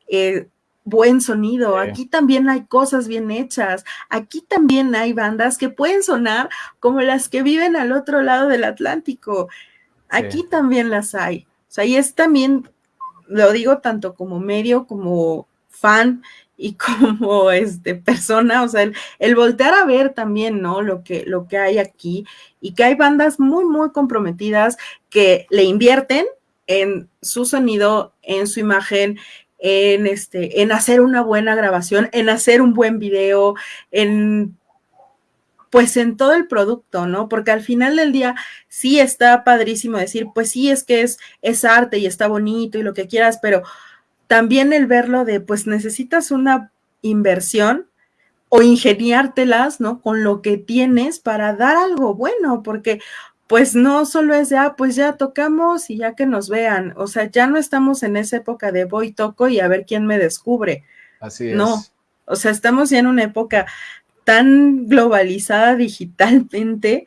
eh, buen sonido, aquí también hay cosas bien hechas, aquí también hay bandas que pueden sonar como las que viven al otro lado del Atlántico, aquí también las hay. O sea, y es también, lo digo tanto como medio, como fan y como este persona, o sea, el, el, voltear a ver también, ¿no? Lo que, lo que hay aquí y que hay bandas muy, muy comprometidas que le invierten en su sonido, en su imagen, en, este, en hacer una buena grabación, en hacer un buen video, en pues en todo el producto, ¿no? Porque al final del día sí está padrísimo decir, pues sí, es que es, es arte y está bonito y lo que quieras, pero también el verlo de, pues necesitas una inversión o ingeniártelas, ¿no? Con lo que tienes para dar algo bueno, porque pues no solo es de, ah, pues ya tocamos y ya que nos vean, o sea, ya no estamos en esa época de voy, toco y a ver quién me descubre. Así es. No, o sea, estamos ya en una época tan globalizada digitalmente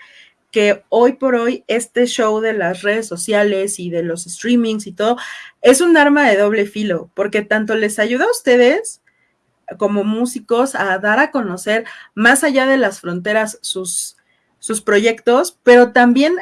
que hoy por hoy este show de las redes sociales y de los streamings y todo es un arma de doble filo, porque tanto les ayuda a ustedes como músicos a dar a conocer más allá de las fronteras sus sus proyectos, pero también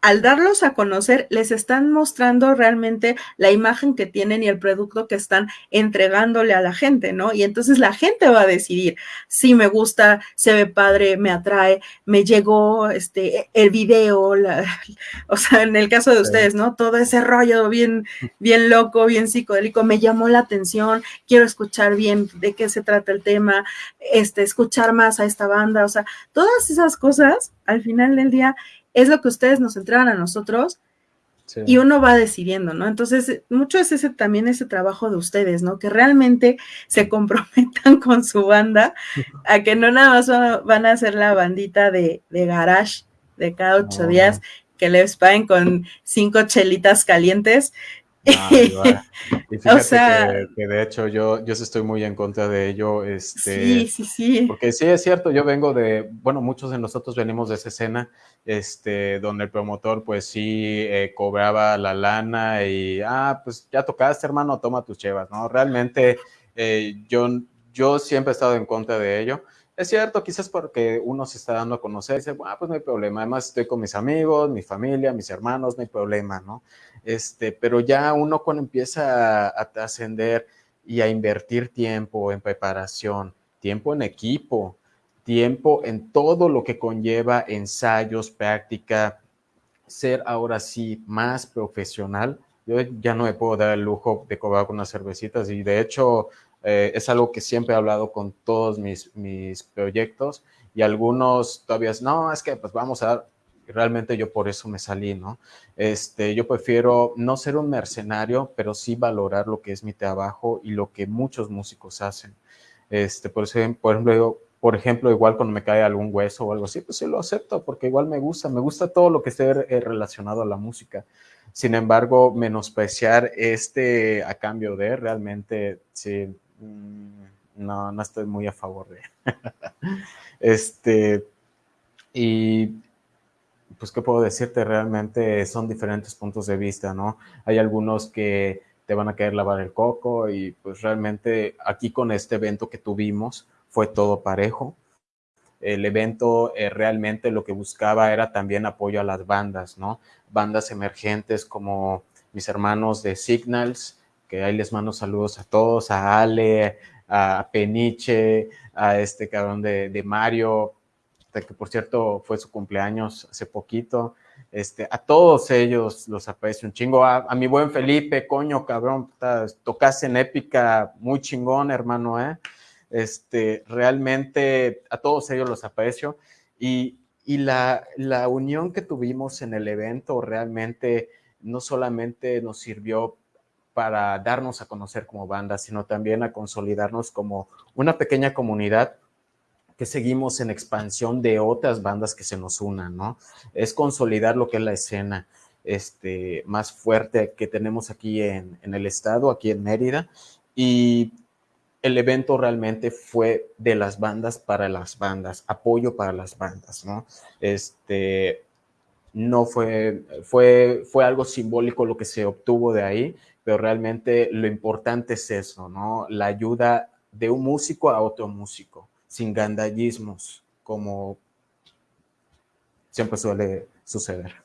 al darlos a conocer, les están mostrando realmente la imagen que tienen y el producto que están entregándole a la gente, ¿no? Y entonces la gente va a decidir si me gusta, se ve padre, me atrae, me llegó este el video, o sea, en el caso de ustedes, ¿no? Todo ese rollo bien, bien loco, bien psicodélico, me llamó la atención, quiero escuchar bien de qué se trata el tema, este, escuchar más a esta banda, o sea, todas esas cosas, al final del día, es lo que ustedes nos entregan a nosotros y uno va decidiendo, ¿no? Entonces, mucho es ese también ese trabajo de ustedes, ¿no? Que realmente se comprometan con su banda, a que no nada más van a hacer la bandita de, de garage de cada ocho días, que les paguen con cinco chelitas calientes Ah, y fíjate que, de hecho yo, yo estoy muy en contra de ello. Este, sí, sí, sí. Porque sí es cierto, yo vengo de, bueno, muchos de nosotros venimos de esa escena, este, donde el promotor pues sí eh, cobraba la lana y, ah, pues ya tocaste hermano, toma tus chevas, ¿no? Realmente eh, yo, yo siempre he estado en contra de ello. Es cierto, quizás porque uno se está dando a conocer y dice, bueno, pues no hay problema, además estoy con mis amigos, mi familia, mis hermanos, no hay problema, ¿no? Este, pero ya uno cuando empieza a trascender y a invertir tiempo en preparación, tiempo en equipo, tiempo en todo lo que conlleva ensayos, práctica, ser ahora sí más profesional. Yo ya no me puedo dar el lujo de cobrar con unas cervecitas y de hecho eh, es algo que siempre he hablado con todos mis, mis proyectos y algunos todavía no, es que pues vamos a dar, realmente yo por eso me salí, ¿no? Este, yo prefiero no ser un mercenario, pero sí valorar lo que es mi trabajo y lo que muchos músicos hacen. Este, por, por ejemplo, por ejemplo, igual cuando me cae algún hueso o algo así, pues sí lo acepto porque igual me gusta, me gusta todo lo que esté eh, relacionado a la música. Sin embargo, menospreciar este a cambio de realmente, sí, mm, no, no estoy muy a favor de. este, y pues, ¿qué puedo decirte? Realmente son diferentes puntos de vista, ¿no? Hay algunos que te van a querer lavar el coco y pues realmente aquí con este evento que tuvimos fue todo parejo. El evento eh, realmente lo que buscaba era también apoyo a las bandas, ¿no? Bandas emergentes como mis hermanos de Signals, que ahí les mando saludos a todos, a Ale, a Peniche, a este cabrón de, de Mario, que por cierto fue su cumpleaños hace poquito. Este, a todos ellos los aprecio un chingo. A, mi buen Felipe, coño, cabrón, tocaste en épica muy chingón, hermano, ¿eh? Este, realmente a todos ellos los aprecio. Y, y la, la unión que tuvimos en el evento realmente no solamente nos sirvió para darnos a conocer como banda, sino también a consolidarnos como una pequeña comunidad que seguimos en expansión de otras bandas que se nos unan, ¿no? Es consolidar lo que es la escena este, más fuerte que tenemos aquí en, en el estado, aquí en Mérida, y el evento realmente fue de las bandas para las bandas, apoyo para las bandas, ¿no? Este, no fue, fue, fue algo simbólico lo que se obtuvo de ahí, pero realmente lo importante es eso, ¿no? La ayuda de un músico a otro músico sin gandallismos, como siempre suele suceder.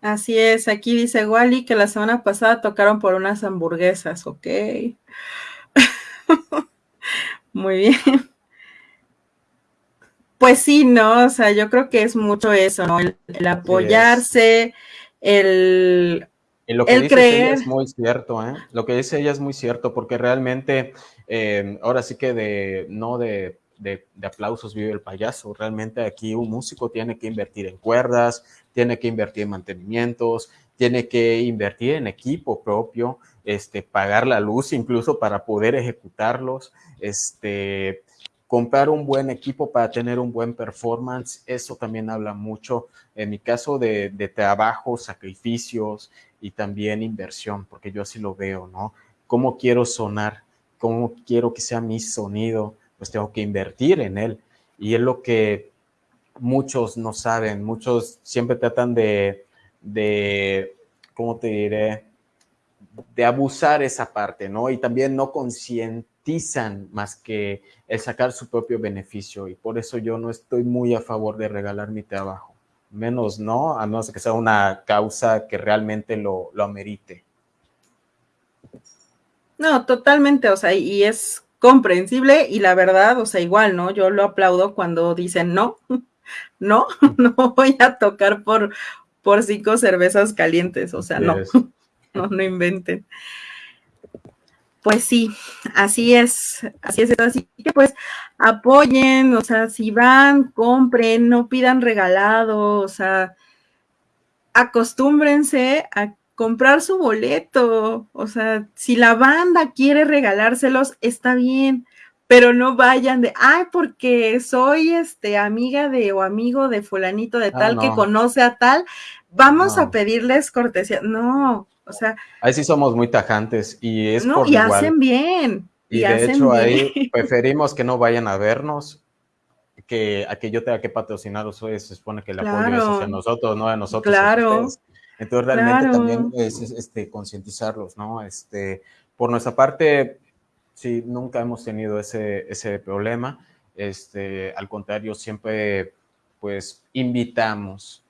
Así es, aquí dice Wally que la semana pasada tocaron por unas hamburguesas, ok. Muy bien. Pues sí, ¿no? O sea, yo creo que es mucho eso, ¿no? El, apoyarse, el, y lo que dice ella es muy cierto, ¿eh? Lo que dice ella es muy cierto, porque realmente, eh, ahora sí que de, no de, de, aplausos vive el payaso, realmente aquí un músico tiene que invertir en cuerdas, tiene que invertir en mantenimientos, tiene que invertir en equipo propio, este, pagar la luz incluso para poder ejecutarlos, este, comprar un buen equipo para tener un buen performance, eso también habla mucho, en mi caso, de, de trabajo, sacrificios, y también inversión, porque yo así lo veo, ¿no? ¿Cómo quiero sonar? ¿Cómo quiero que sea mi sonido? Pues tengo que invertir en él. Y es lo que muchos no saben, muchos siempre tratan de, de ¿cómo te diré? De abusar esa parte, ¿no? Y también no concientizan más que el sacar su propio beneficio. Y por eso yo no estoy muy a favor de regalar mi trabajo menos no, a menos que sea una causa que realmente lo, lo amerite. No, totalmente, o sea, y es comprensible y la verdad, o sea, igual, ¿no? Yo lo aplaudo cuando dicen no, no, no voy a tocar por, por cinco cervezas calientes, o sea, no, no, no inventen. Pues sí, así es, así es, así que pues apoyen, o sea, si van, compren, no pidan regalado, o sea, acostúmbrense a comprar su boleto, o sea, si la banda quiere regalárselos, está bien, pero no vayan de, ay, porque soy este amiga de o amigo de fulanito de ah, tal que conoce a tal, vamos a pedirles cortesía. No, o sea. Ahí sí somos muy tajantes y es no, y hacen bien. Y, de hecho ahí preferimos que no vayan a vernos que a que yo tenga que patrocinarlos hoy se supone que el apoyo es hacia nosotros, no a nosotros. Claro. Entonces realmente también es, este, concientizarlos, ¿no? Este, por nuestra parte, sí, nunca hemos tenido ese, ese problema. Este, al contrario, siempre pues invitamos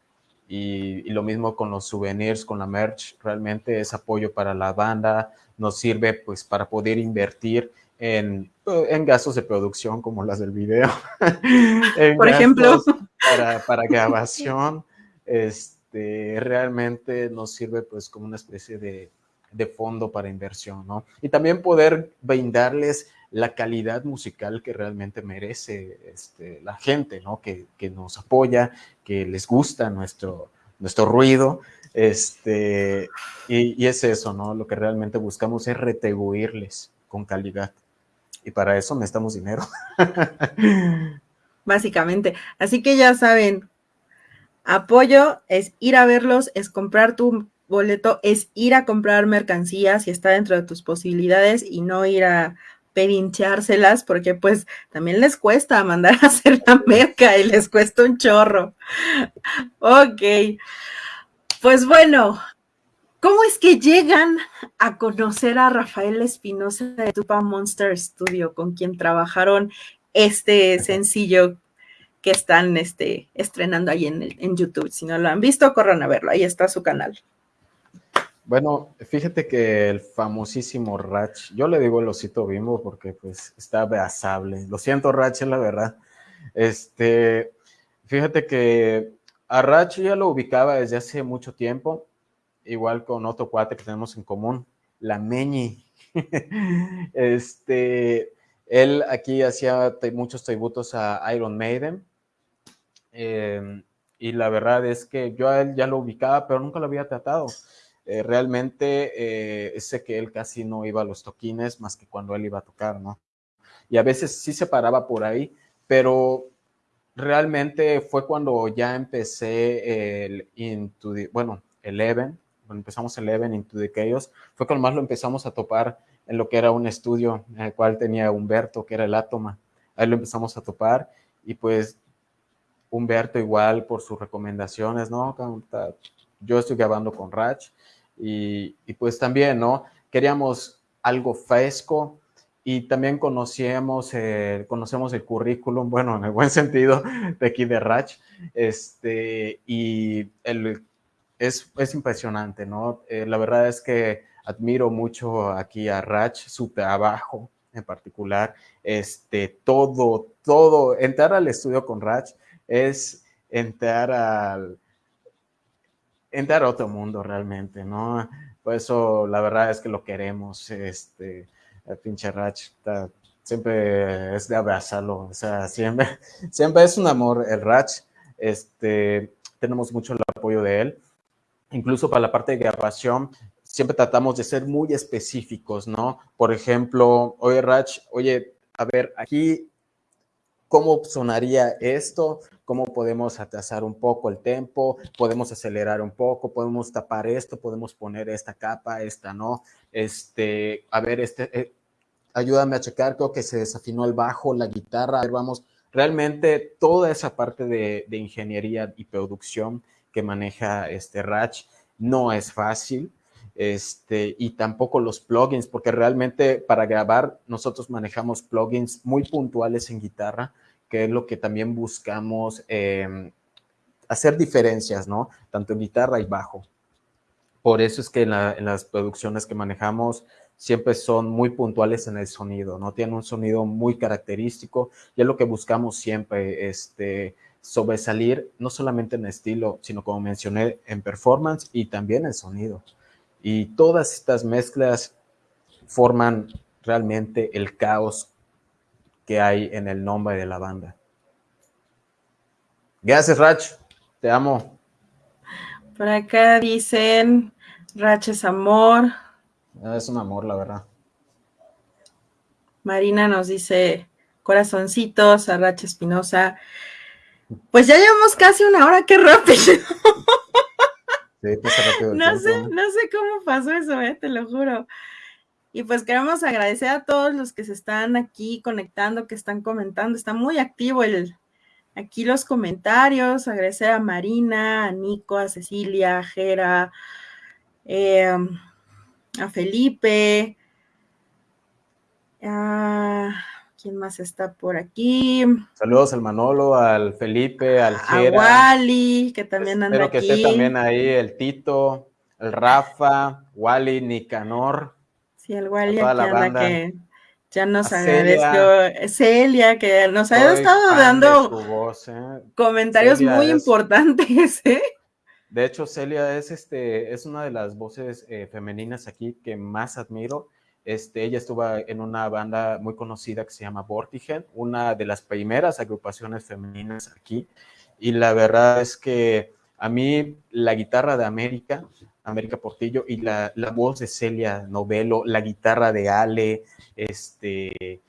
y, lo mismo con los souvenirs, con la merch, realmente es apoyo para la banda, nos sirve pues para poder invertir en, en gastos de producción como las del video. Por ejemplo. Para, para grabación, este, realmente nos sirve pues como una especie de, de fondo para inversión, ¿no? Y también poder brindarles la calidad musical que realmente merece este, la gente, ¿no? Que, que, nos apoya, que les gusta nuestro, nuestro ruido, este, y, y, es eso, ¿no? Lo que realmente buscamos es retribuirles con calidad. Y para eso necesitamos dinero. Básicamente. Así que ya saben, apoyo es ir a verlos, es comprar tu boleto, es ir a comprar mercancías si está dentro de tus posibilidades y no ir a pedinchárselas porque pues también les cuesta mandar a hacer la merca y les cuesta un chorro. Ok, pues bueno, ¿cómo es que llegan a conocer a Rafael Espinosa de Tupa Monster Studio con quien trabajaron este sencillo que están este, estrenando ahí en, en YouTube? Si no lo han visto, corran a verlo, ahí está su canal. Bueno, fíjate que el famosísimo Rach, yo le digo el osito bimbo porque pues está beazable. Lo siento, Rach, la verdad. Este, fíjate que a Rach ya lo ubicaba desde hace mucho tiempo, igual con otro cuate que tenemos en común, la Meñi. este, él aquí hacía muchos tributos a Iron Maiden. Em, y la verdad es que yo a él ya lo ubicaba, pero nunca lo había tratado. Eh, realmente eh, sé que él casi no iba a los toquines más que cuando él iba a tocar, ¿no? Y a veces sí se paraba por ahí, pero realmente fue cuando ya empecé el Into the, bueno, Eleven, cuando empezamos Eleven Into the Chaos, fue cuando más lo empezamos a topar en lo que era un estudio en el cual tenía Humberto, que era el Átoma. Ahí lo empezamos a topar y pues Humberto igual por sus recomendaciones, ¿no? Yo estoy grabando con Rach y, pues también, ¿no? Queríamos algo fresco y también conocíamos, conocemos el currículum, bueno, en el buen sentido, de aquí de Rach, este, y el, es, es impresionante, ¿no? Eh, la verdad es que admiro mucho aquí a Rach, su trabajo en particular, este, todo, todo, entrar al estudio con Rach es entrar al, entrar a otro mundo realmente, ¿no? Por eso la verdad es que lo queremos, este, el pinche Rach siempre es de abrazarlo, o sea, siempre, siempre es un amor el Rach, este, tenemos mucho el apoyo de él, incluso para la parte de grabación, siempre tratamos de ser muy específicos, ¿no? Por ejemplo, oye Rach, oye, a ver, aquí, ¿cómo sonaría esto? Cómo podemos atrasar un poco el tempo, podemos acelerar un poco, podemos tapar esto, podemos poner esta capa, esta no. Este, a ver, este, eh, ayúdame a checar, creo que se desafinó el bajo, la guitarra, a ver, vamos, realmente toda esa parte de, ingeniería y producción que maneja este Ratch no es fácil. Este, y tampoco los plugins, porque realmente para grabar nosotros manejamos plugins muy puntuales en guitarra que es lo que también buscamos em, hacer diferencias, ¿no? Tanto en guitarra y bajo. Por eso es que en, las producciones que manejamos siempre son muy puntuales en el sonido, ¿no? Tienen un sonido muy característico y es lo que buscamos siempre, este, sobresalir no solamente en estilo, sino como mencioné, en performance y también en sonido. Y todas estas mezclas forman realmente el caos que hay en el nombre de la banda. Gracias, Rach. Te amo. Por acá dicen, Rach es amor. Ah, es un amor, la verdad. Marina nos dice corazoncitos a Rach Espinosa. Pues ya llevamos casi una hora, qué rápido. Sí, rápido no, sé, no sé cómo pasó eso, eh, te lo juro. Y pues queremos agradecer a todos los que se están aquí conectando, que están comentando. Está muy activo el, aquí los comentarios. Agradecer a Marina, a Nico, a Cecilia, a Jera, em, a Felipe. ¿Quién más está por aquí? Saludos al Manolo, al Felipe, al Jera. A Wally, que también anda Espero que esté también ahí el Tito, el Rafa, Wally, Nicanor. Sí, el Wally que ya nos agradeció. Celia, que nos ha estado dando ¿eh? comentarios muy importantes, ¿eh? De hecho, Celia es, este, es una de las voces eh, femeninas aquí que más admiro. Este, ella estuvo en una banda muy conocida que se llama Vortigen, una de las primeras agrupaciones femeninas aquí. Y la verdad es que a mí la guitarra de América América Portillo, y la, voz de Celia Novelo, la guitarra de Ale, este,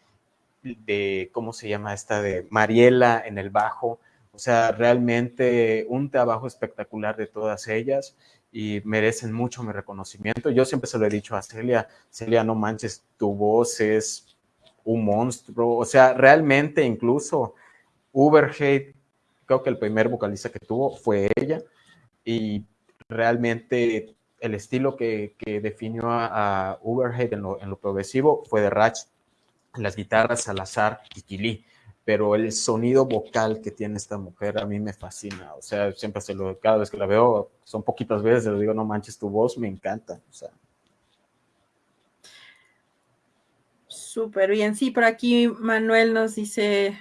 de, ¿cómo se llama esta? De Mariela en el bajo. O sea, realmente un trabajo espectacular de todas ellas y merecen mucho mi reconocimiento. Yo siempre se lo he dicho a Celia, Celia, no manches, tu voz es un monstruo. O sea, realmente incluso Uberhead, creo que el primer vocalista que tuvo fue ella. Y realmente el estilo que, definió a, Uberhead en lo, progresivo fue de Ratch, las guitarras Salazar y Kili, pero el sonido vocal que tiene esta mujer a mí me fascina, o sea, siempre se lo, cada vez que la veo, son poquitas veces, le digo, no manches tu voz, me encanta, o sea. Súper bien, sí, por aquí Manuel nos dice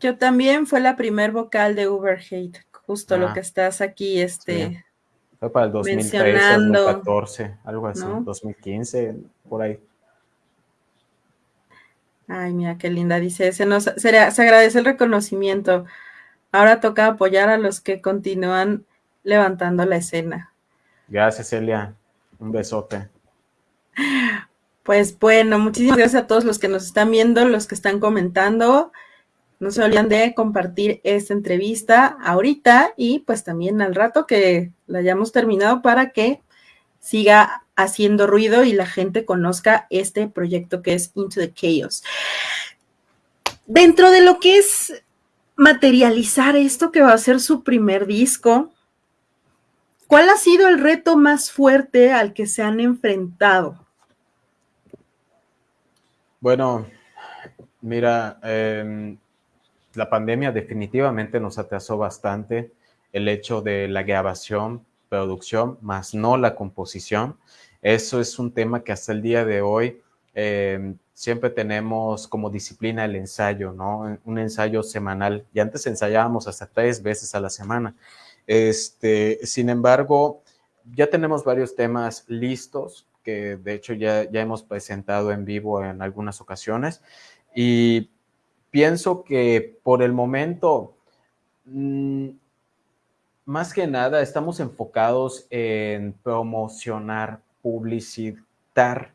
Yo también fue la primer vocal de Uber Justo lo ah. que estás aquí, este. Fue para el 2013, 2014, algo así, 2015, por ahí. Ay, mira qué linda, dice, se, nos, se, agradece el reconocimiento. Ahora toca apoyar a los que continúan levantando la escena. Gracias, Celia. Un besote. Pues bueno, muchísimas gracias a todos los que nos están viendo, los que están comentando. No se olviden de compartir esta entrevista ahorita y pues también al rato que la hayamos terminado para que siga haciendo ruido y la gente conozca este proyecto que es Into the Chaos. Dentro de lo que es materializar esto que va a ser su primer disco, ¿cuál ha sido el reto más fuerte al que se han enfrentado? Bueno, mira, eh, la pandemia definitivamente nos atrasó bastante el hecho de la grabación, producción, más no la composición. Eso es un tema que hasta el día de hoy em, siempre tenemos como disciplina el ensayo, ¿no? Un ensayo semanal. Y antes ensayábamos hasta tres veces a la semana. Este, sin embargo, ya tenemos varios temas listos que de hecho ya, ya hemos presentado en vivo en algunas ocasiones. Y pienso que por el momento, mm, más que nada, estamos enfocados en promocionar, publicitar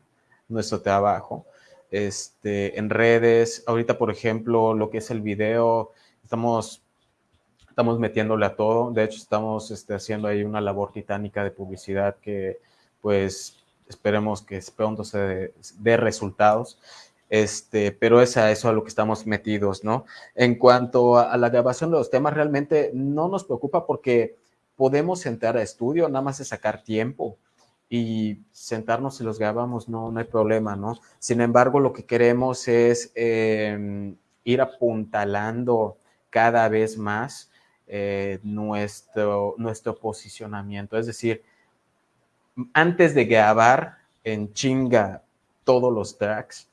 nuestro trabajo este, en redes. Ahorita, por ejemplo, lo que es el video, estamos, estamos metiéndole a todo. De hecho, estamos este, haciendo ahí una labor titánica de publicidad que, pues, esperemos que pronto se dé resultados. Este, pero es a eso a lo que estamos metidos, ¿no? En cuanto a, la grabación de los temas, realmente no nos preocupa porque podemos entrar a estudio, nada más es sacar tiempo y sentarnos y los grabamos, no, no hay problema, ¿no? Sin embargo, lo que queremos es em, ir apuntalando cada vez más eh, nuestro, nuestro posicionamiento, es decir, antes de grabar en chinga todos los tracks,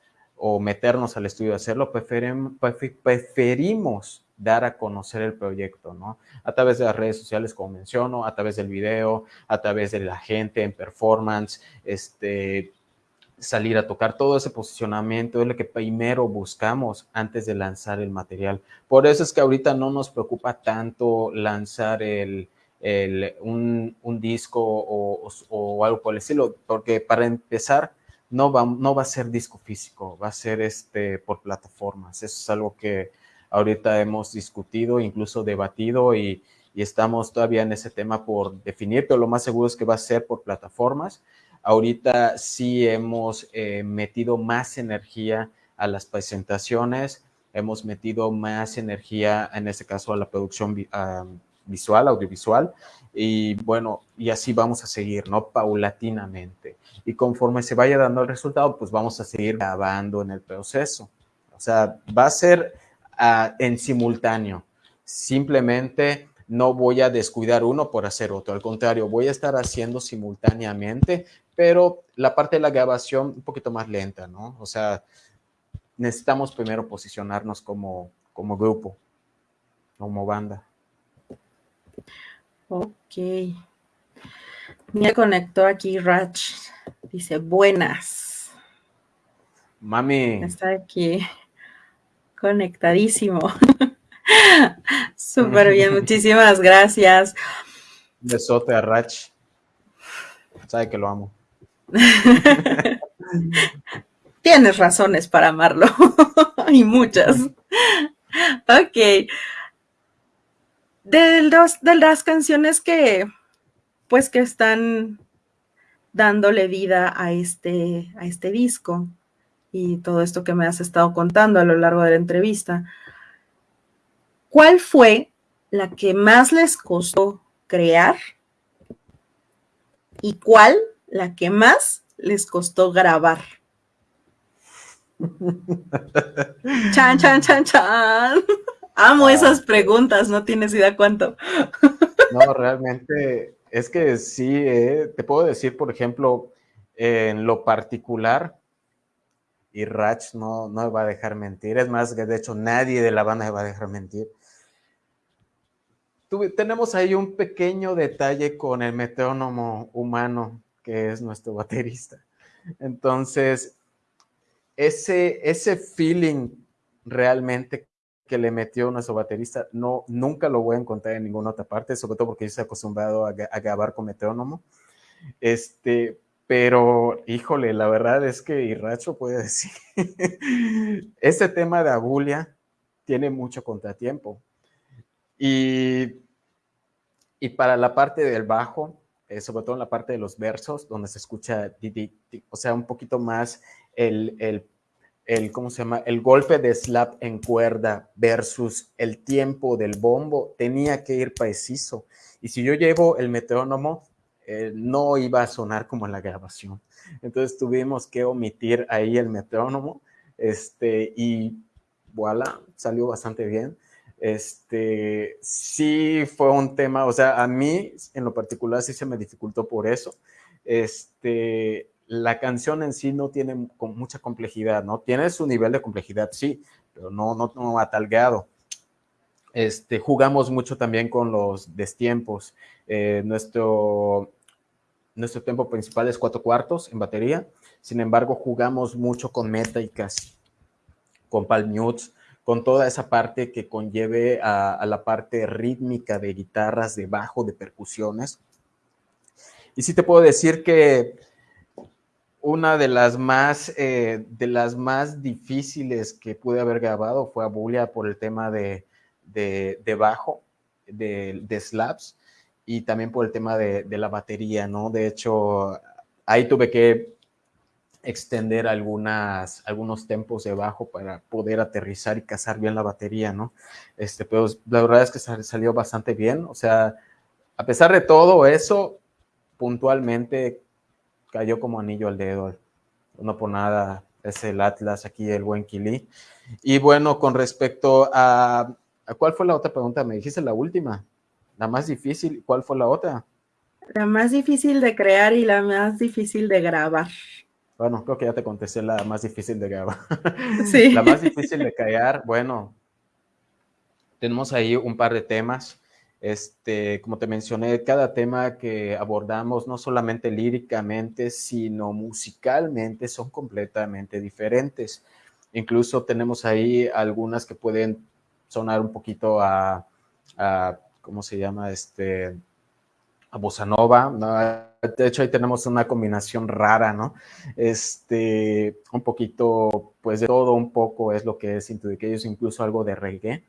o meternos al estudio a hacerlo, preferimos dar a conocer el proyecto, ¿no? A través de las redes sociales, como menciono, a través del video, a través de la gente en performance, este, salir a tocar, todo ese posicionamiento es lo que primero buscamos antes de lanzar el material. Por eso es que ahorita no nos preocupa tanto lanzar el, un, disco o, o algo por el estilo, porque para empezar, no va, no va a ser disco físico, va a ser este, por plataformas. Eso es algo que ahorita hemos discutido, incluso debatido y, estamos todavía en ese tema por definir, pero lo más seguro es que va a ser por plataformas. Ahorita sí hemos eh, metido más energía a las presentaciones, hemos metido más energía, en este caso, a la producción visual, audiovisual, y bueno, y así vamos a seguir, ¿no? Paulatinamente y conforme se vaya dando el resultado, pues vamos a seguir grabando en el proceso. O sea, va a ser ah, en simultáneo. Simplemente no voy a descuidar uno por hacer otro. Al contrario, voy a estar haciendo simultáneamente, pero la parte de la grabación un poquito más lenta, ¿no? O sea, necesitamos primero posicionarnos como, como grupo, como banda. Ok. Me conectó aquí Rach. Dice, buenas. Mami. Está aquí conectadísimo. Súper bien, muchísimas gracias. Besote a Rach. Sabe que lo amo. Tienes razones para amarlo. y muchas. ok. De, de las canciones que, pues, que están dándole vida a este, a este disco y todo esto que me has estado contando a lo largo de la entrevista. ¿Cuál fue la que más les costó crear y cuál la que más les costó grabar? chan, chan, chan, chan. Amo ah. esas preguntas, no tienes idea cuánto. no, realmente es que sí, eh, te puedo decir, por ejemplo, en lo particular, y Rach no, no va a dejar mentir. Es más, de hecho nadie de la banda va a dejar mentir. tenemos ahí un pequeño detalle con el metrónomo humano, que es nuestro baterista. Entonces, ese, ese feeling realmente que le metió nuestro baterista, no, nunca lo voy a encontrar en ninguna otra parte, sobre todo porque yo estoy acostumbrado a, a grabar con metrónomo. Este, pero, híjole, la verdad es que Irracho puede decir, este tema de Abulia tiene mucho contratiempo. Y, y para la parte del bajo, eh, sobre todo en la parte de los versos, donde se escucha, o sea, un poquito más el, el, el, ¿cómo se llama? El golpe de slap en cuerda versus el tiempo del bombo, tenía que ir preciso. Y si yo llevo el metrónomo, eh, no iba a sonar como en la grabación. Entonces tuvimos que omitir ahí el metrónomo, este, y voilà, salió bastante bien. Este, sí fue un tema, o sea, a mí en lo particular sí se me dificultó por eso. Este, la canción en sí no tiene mucha complejidad, ¿no? Tiene su nivel de complejidad, sí, pero no, no, no a tal grado. Este, jugamos mucho también con los destiempos. Eh, nuestro, nuestro tiempo principal es cuatro cuartos en batería. Sin embargo, jugamos mucho con métricas, con palm mutes, con toda esa parte que conlleve a, la parte rítmica de guitarras, de bajo, de percusiones. Y sí te puedo decir que una de las más, eh, de las más difíciles que pude haber grabado fue Abulia por el tema de, de, bajo, de, de, slaps, y también por el tema de, la batería, ¿no? De hecho, ahí tuve que extender algunas, algunos tempos de bajo para poder aterrizar y cazar bien la batería, ¿no? Este, pero la verdad es que salió bastante bien, o sea, a pesar de todo eso, puntualmente cayó como anillo al dedo. No por nada es el Atlas aquí, el buen Kili. Y bueno, con respecto a ¿Cuál fue la otra pregunta? Me dijiste la última. La más difícil. ¿Cuál fue la otra? La más difícil de crear y la más difícil de grabar. Bueno, creo que ya te contesté la más difícil de grabar. Sí. la más difícil de crear, bueno, tenemos ahí un par de temas. Este, como te mencioné, cada tema que abordamos, no solamente líricamente, sino musicalmente, son completamente diferentes. Incluso tenemos ahí algunas que pueden sonar un poquito a, ¿cómo se llama? Este, a bossa nova, De hecho, ahí tenemos una combinación rara, ¿no? Este, un poquito, pues de todo un poco es lo que es ellos incluso algo de reggae.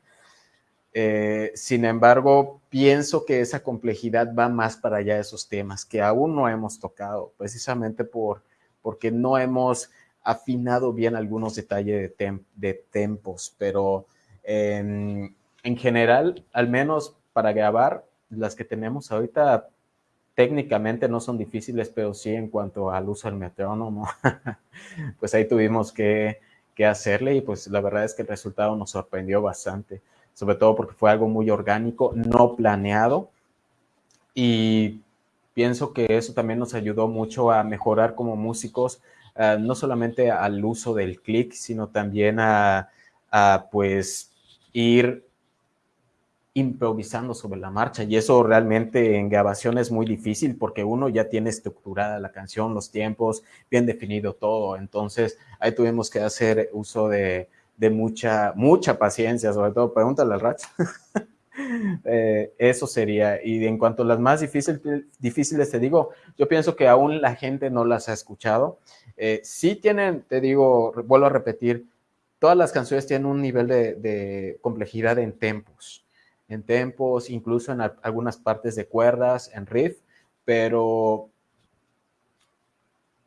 Eh, sin embargo, pienso que esa complejidad va más para allá de esos temas que aún no hemos tocado, precisamente por, porque no hemos afinado bien algunos detalles de, tempos, pero en, general, al menos para grabar, las que tenemos ahorita técnicamente no son difíciles, pero sí en cuanto al uso del metrónomo, pues ahí tuvimos que, hacerle y pues la verdad es que el resultado nos sorprendió bastante, sobre todo porque fue algo muy orgánico, no planeado. Y pienso que eso también nos ayudó mucho a mejorar como músicos, ah, no solamente al uso del click, sino también a, a pues ir improvisando sobre la marcha. Y eso realmente en grabación es muy difícil porque uno ya tiene estructurada la canción, los tiempos, bien definido todo, entonces ahí tuvimos que hacer uso de, mucha, mucha paciencia, sobre todo, pregúntale al Rach. Eh, eso sería, y en cuanto a las más difíciles, difíciles, te digo, yo pienso que aún la gente no las ha escuchado. Eh, sí tienen, te digo, vuelvo a repetir, todas las canciones tienen un nivel de, complejidad en tempos, en tempos, incluso en algunas partes de cuerdas, en riff, pero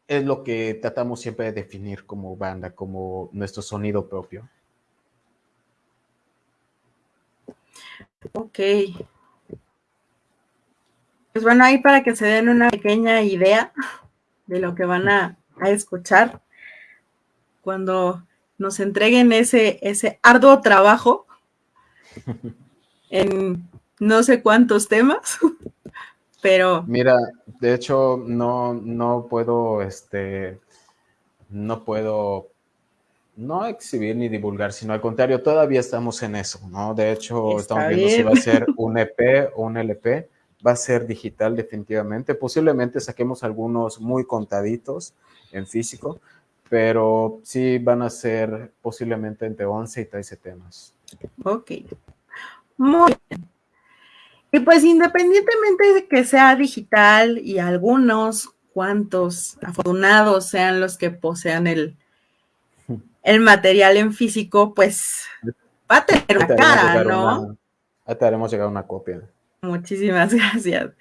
es lo que tratamos siempre de definir como banda, como nuestro sonido propio. Ok. Pues bueno, ahí para que se den una pequeña idea de lo que van a, a escuchar cuando nos entreguen ese, ese arduo trabajo en no sé cuántos temas, pero... Mira, de hecho, no, no puedo, este, no puedo no exhibir ni divulgar, sino al contrario, todavía estamos en eso, ¿no? De hecho, estamos viendo si va a ser un EP o un LP, va a ser digital definitivamente. Posiblemente saquemos algunos muy contaditos en físico, pero sí van a ser posiblemente entre 11 y 13 temas. Ok, muy bien. Y pues independientemente de que sea digital y algunos cuantos afortunados sean los que posean el, el material en físico, pues va a tener una cara, ¿no? te haremos llegar una copia. Muchísimas gracias.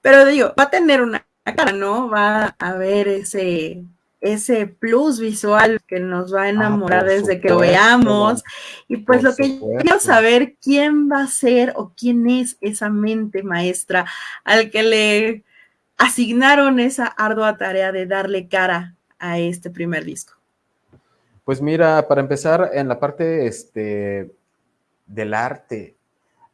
Pero digo, va a tener una cara, ¿no? Va a haber ese, ese plus visual que nos va a ah, enamorar desde que lo veamos. Y pues lo que quiero saber, ¿quién va a ser o quién es esa mente maestra al que le asignaron esa ardua tarea de darle cara a este primer disco? Pues mira, para empezar, en la parte este, del arte,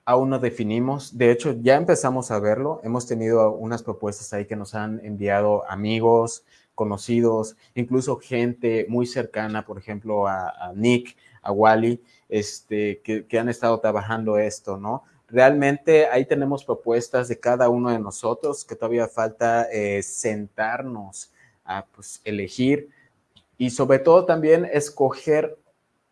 aún no definimos. De hecho, ya empezamos a verlo. Hemos tenido unas propuestas ahí que nos han enviado amigos, conocidos, incluso gente muy cercana, por ejemplo, a, Nick, a Wally, este, que, han estado trabajando esto, ¿no? Realmente ahí tenemos propuestas de cada uno de nosotros que todavía falta eh, sentarnos a pues, elegir y sobre todo también escoger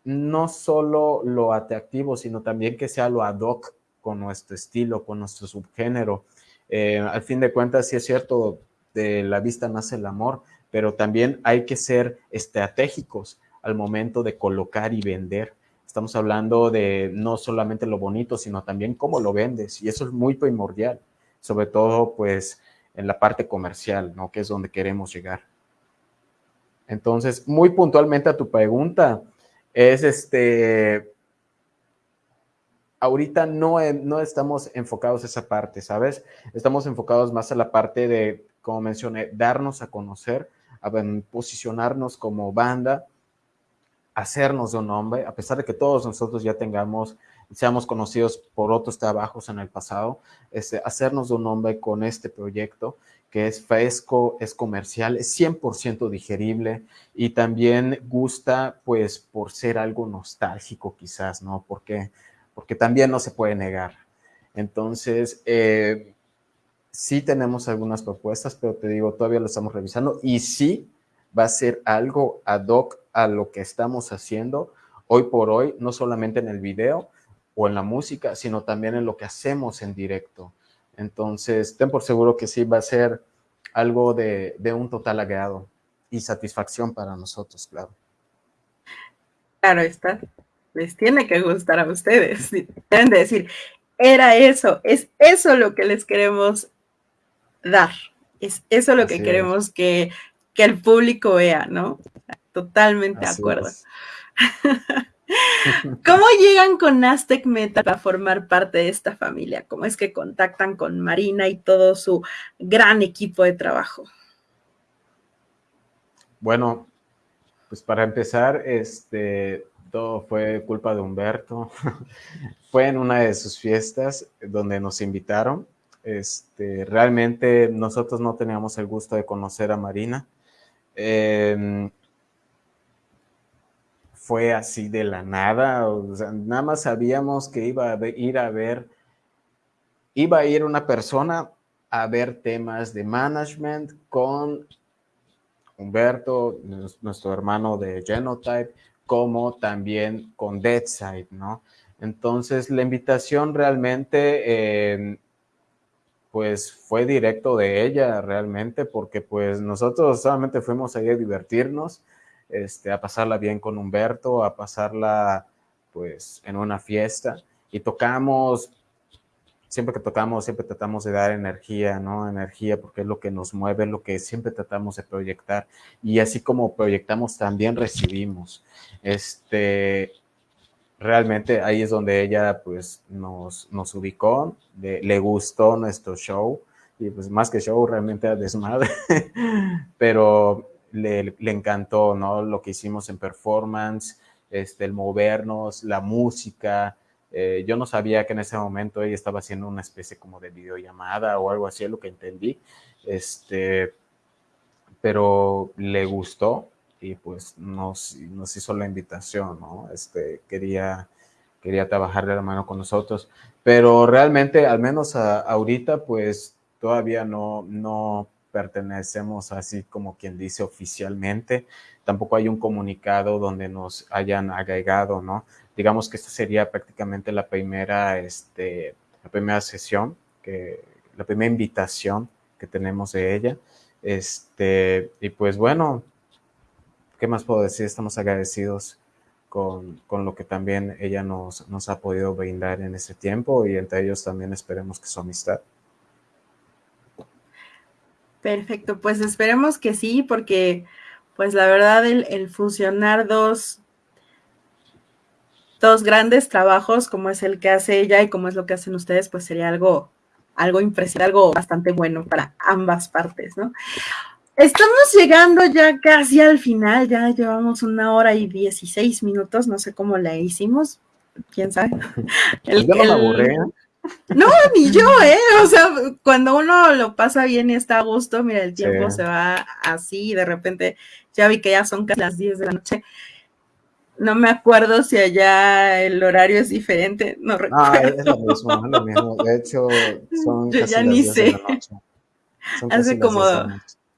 no solo lo atractivo, sino también que sea lo ad hoc con nuestro estilo, con nuestro subgénero. Eh, al fin de cuentas, sí es cierto, de la vista nace el amor, pero también hay que ser estratégicos al momento de colocar y vender. Estamos hablando de no solamente lo bonito, sino también cómo lo vendes, y eso es muy primordial, sobre todo pues en la parte comercial, ¿no? Que es donde queremos llegar. Entonces, muy puntualmente a tu pregunta, es este, ahorita no, no estamos enfocados a esa parte, ¿sabes? Estamos enfocados más a la parte de, como mencioné, darnos a conocer, a posicionarnos como banda, hacernos de un nombre, a pesar de que todos nosotros ya tengamos, seamos conocidos por otros trabajos en el pasado, este, hacernos de un nombre con este proyecto que es fresco, es comercial, es 100% digerible y también gusta pues por ser algo nostálgico quizás, ¿no? Porque porque también no se puede negar. Entonces, eh, sí tenemos algunas propuestas, pero te digo, todavía lo estamos revisando y sí va a ser algo ad hoc a lo que estamos haciendo hoy por hoy, no solamente en el video o en la música, sino también en lo que hacemos en directo. Entonces, ten por seguro que sí va a ser algo de, de un total agrado y satisfacción para nosotros, claro. Claro está les tiene que gustar a ustedes. Deben de decir, era eso, es eso lo que les queremos dar, es eso lo que queremos que, el público vea, ¿no? Totalmente de acuerdo. ¿Cómo llegan con Aztec Metal a formar parte de esta familia? ¿Cómo es que contactan con Marina y todo su gran equipo de trabajo? Bueno, pues para empezar, este, todo fue culpa de Humberto. fue en una de sus fiestas donde nos invitaron. Este, realmente nosotros no teníamos el gusto de conocer a Marina. Em, fue así de la nada, nada más sabíamos que iba a ir a ver, iba a ir una persona a ver temas de management con Humberto, nuestro hermano de Genotype, como también con Deadside, ¿no? Entonces, la invitación realmente, eh, pues, fue directo de ella, realmente, porque, pues, nosotros solamente fuimos ahí a divertirnos, este, a pasarla bien con Humberto, a pasarla, pues, en una fiesta, y tocamos siempre que tocamos, siempre tratamos de dar energía, ¿no? Energía porque es lo que nos mueve, lo que siempre tratamos de proyectar. Y así como proyectamos, también recibimos. Este, realmente ahí es donde ella pues nos, nos ubicó, le, gustó nuestro show y pues más que show realmente era desmadre, pero le, le, encantó, ¿no? Lo que hicimos en performance, este, el movernos, la música, eh, yo no sabía que en ese momento ella estaba haciendo una especie como de videollamada o algo así, lo que entendí. Este, pero le gustó y pues nos, nos hizo la invitación, ¿no? Este, quería, quería trabajar de la mano con nosotros, pero realmente, al menos ahorita, pues todavía no, no pertenecemos así como quien dice oficialmente, tampoco hay un comunicado donde nos hayan agregado, ¿no? Digamos que esta sería prácticamente la primera, este, la primera sesión, que, la primera invitación que tenemos de ella. Este, y pues bueno, ¿qué más puedo decir? Estamos agradecidos con, con, lo que también ella nos, nos ha podido brindar en ese tiempo y entre ellos también esperemos que su amistad. Perfecto, pues esperemos que sí, porque pues la verdad el, el fusionar dos, dos grandes trabajos como es el que hace ella y como es lo que hacen ustedes, pues sería algo, algo impresionante, algo bastante bueno para ambas partes, ¿no? Estamos llegando ya casi al final, ya llevamos una hora y dieciséis minutos, no sé cómo la hicimos, quién sabe. El, yo no me aburré. No, ni yo, ¿eh? O sea, cuando uno lo pasa bien y está a gusto, mira, el tiempo se va así y de repente ya vi que ya son casi las 10 de la noche. No me acuerdo si allá el horario es diferente, no recuerdo. Ah, es lo mismo, es lo mismo. De hecho, son yo casi ya las ni 10 sé. de la noche. Son casi Hace como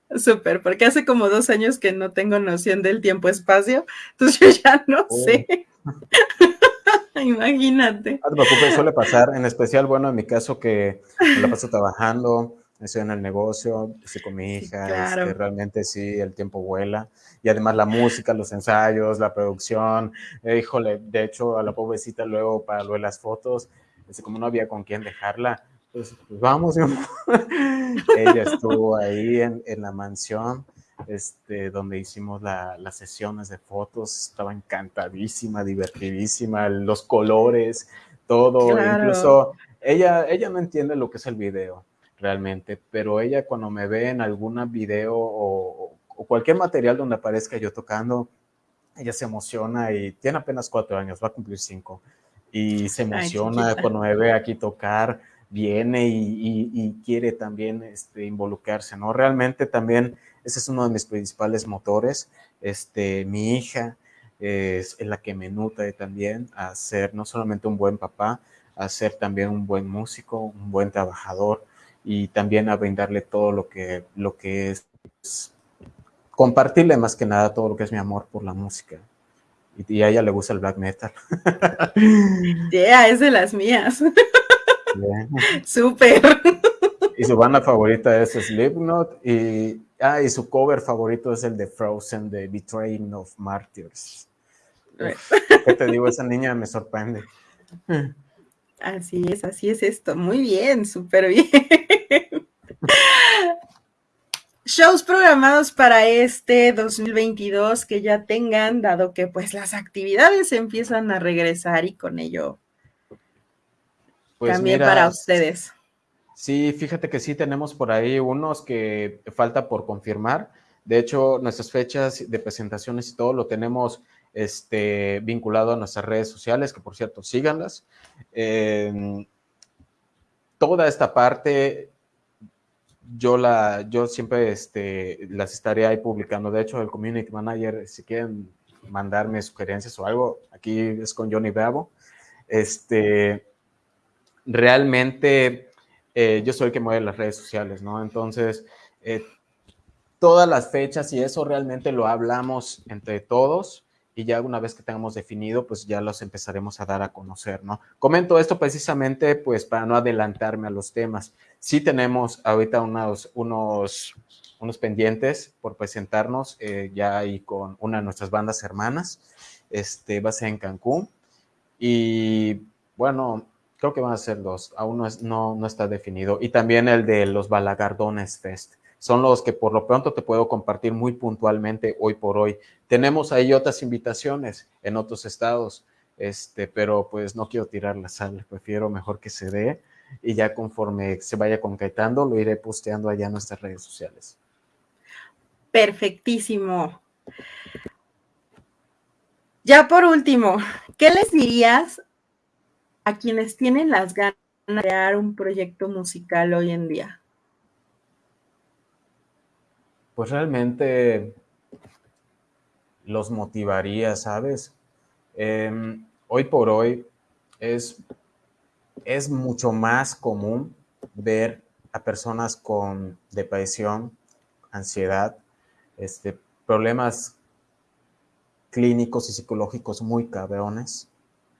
10 de la noche. Súper, porque hace como dos años que no tengo noción del tiempo-espacio, entonces yo ya no Oh. sé. Imagínate. No te preocupes, suele pasar, en especial, bueno, en mi caso que me la paso trabajando, estoy en el negocio, estoy con mi hija, claro. este, realmente sí, el tiempo vuela, y además la música, los ensayos, la producción, eh, híjole, de hecho a la pobrecita luego para lo de las fotos, este, como no había con quién dejarla, pues, pues vamos, ella estuvo ahí en, en la mansión, este, donde hicimos la, las sesiones de fotos, estaba encantadísima, divertidísima, los colores, todo, Claro. incluso ella, ella no entiende lo que es el video realmente, pero ella cuando me ve en algún video o, o cualquier material donde aparezca yo tocando, ella se emociona y tiene apenas cuatro años, va a cumplir cinco, y se emociona chiquita. cuando me ve aquí tocar, viene y, quiere también este, involucrarse, ¿no? Realmente también ese es uno de mis principales motores. Este, mi hija es, la que me nutre también a ser no solamente un buen papá, a ser también un buen músico, un buen trabajador y también a brindarle todo lo que, lo que es, compartirle más que nada todo lo que es mi amor por la música. Y a ella le gusta el black metal. Yeah, es de las mías. Súper. Y su banda favorita es Slipknot y, ah, y su cover favorito es el de Frozen de Betraying of Martyrs. Uf, ¿Qué te digo? Esa niña me sorprende. Así es, así es esto. Muy bien, súper bien. Shows programados para este 2022 que ya tengan, dado que pues las actividades empiezan a regresar y con ello Pues también mira, para ustedes. Sí, fíjate que sí tenemos por ahí unos que falta por confirmar. De hecho, nuestras fechas de presentaciones y todo lo tenemos este, vinculado a nuestras redes sociales, que por cierto, síganlas. Eh, toda esta parte, yo, la, yo siempre este, las estaré ahí publicando. De hecho, el community manager, si quieren mandarme sugerencias o algo, aquí es con Johnny Bravo. Este, realmente eh, yo soy el que mueve las redes sociales, ¿no? Entonces, eh, todas las fechas y eso realmente lo hablamos entre todos y ya una vez que tengamos definido, pues ya los empezaremos a dar a conocer, ¿no? Comento esto precisamente, pues, para no adelantarme a los temas. Sí tenemos ahorita unos, unos, unos pendientes por presentarnos eh, ya ahí con una de nuestras bandas hermanas, este, va en Cancún y, bueno, creo que van a ser dos, aún no, es, no, no está definido. Y también el de los Balagardones Fest. Son los que por lo pronto te puedo compartir muy puntualmente hoy por hoy. Tenemos ahí otras invitaciones en otros estados, este, pero pues no quiero tirar la sal, prefiero mejor que se dé y ya conforme se vaya concretando lo iré posteando allá en nuestras redes sociales. Perfectísimo. Ya por último, ¿qué les dirías a quienes tienen las ganas de crear un proyecto musical hoy en día? Pues realmente los motivaría, ¿sabes? Em, hoy por hoy es, es mucho más común ver a personas con depresión, ansiedad, este, problemas clínicos y psicológicos muy cabrones,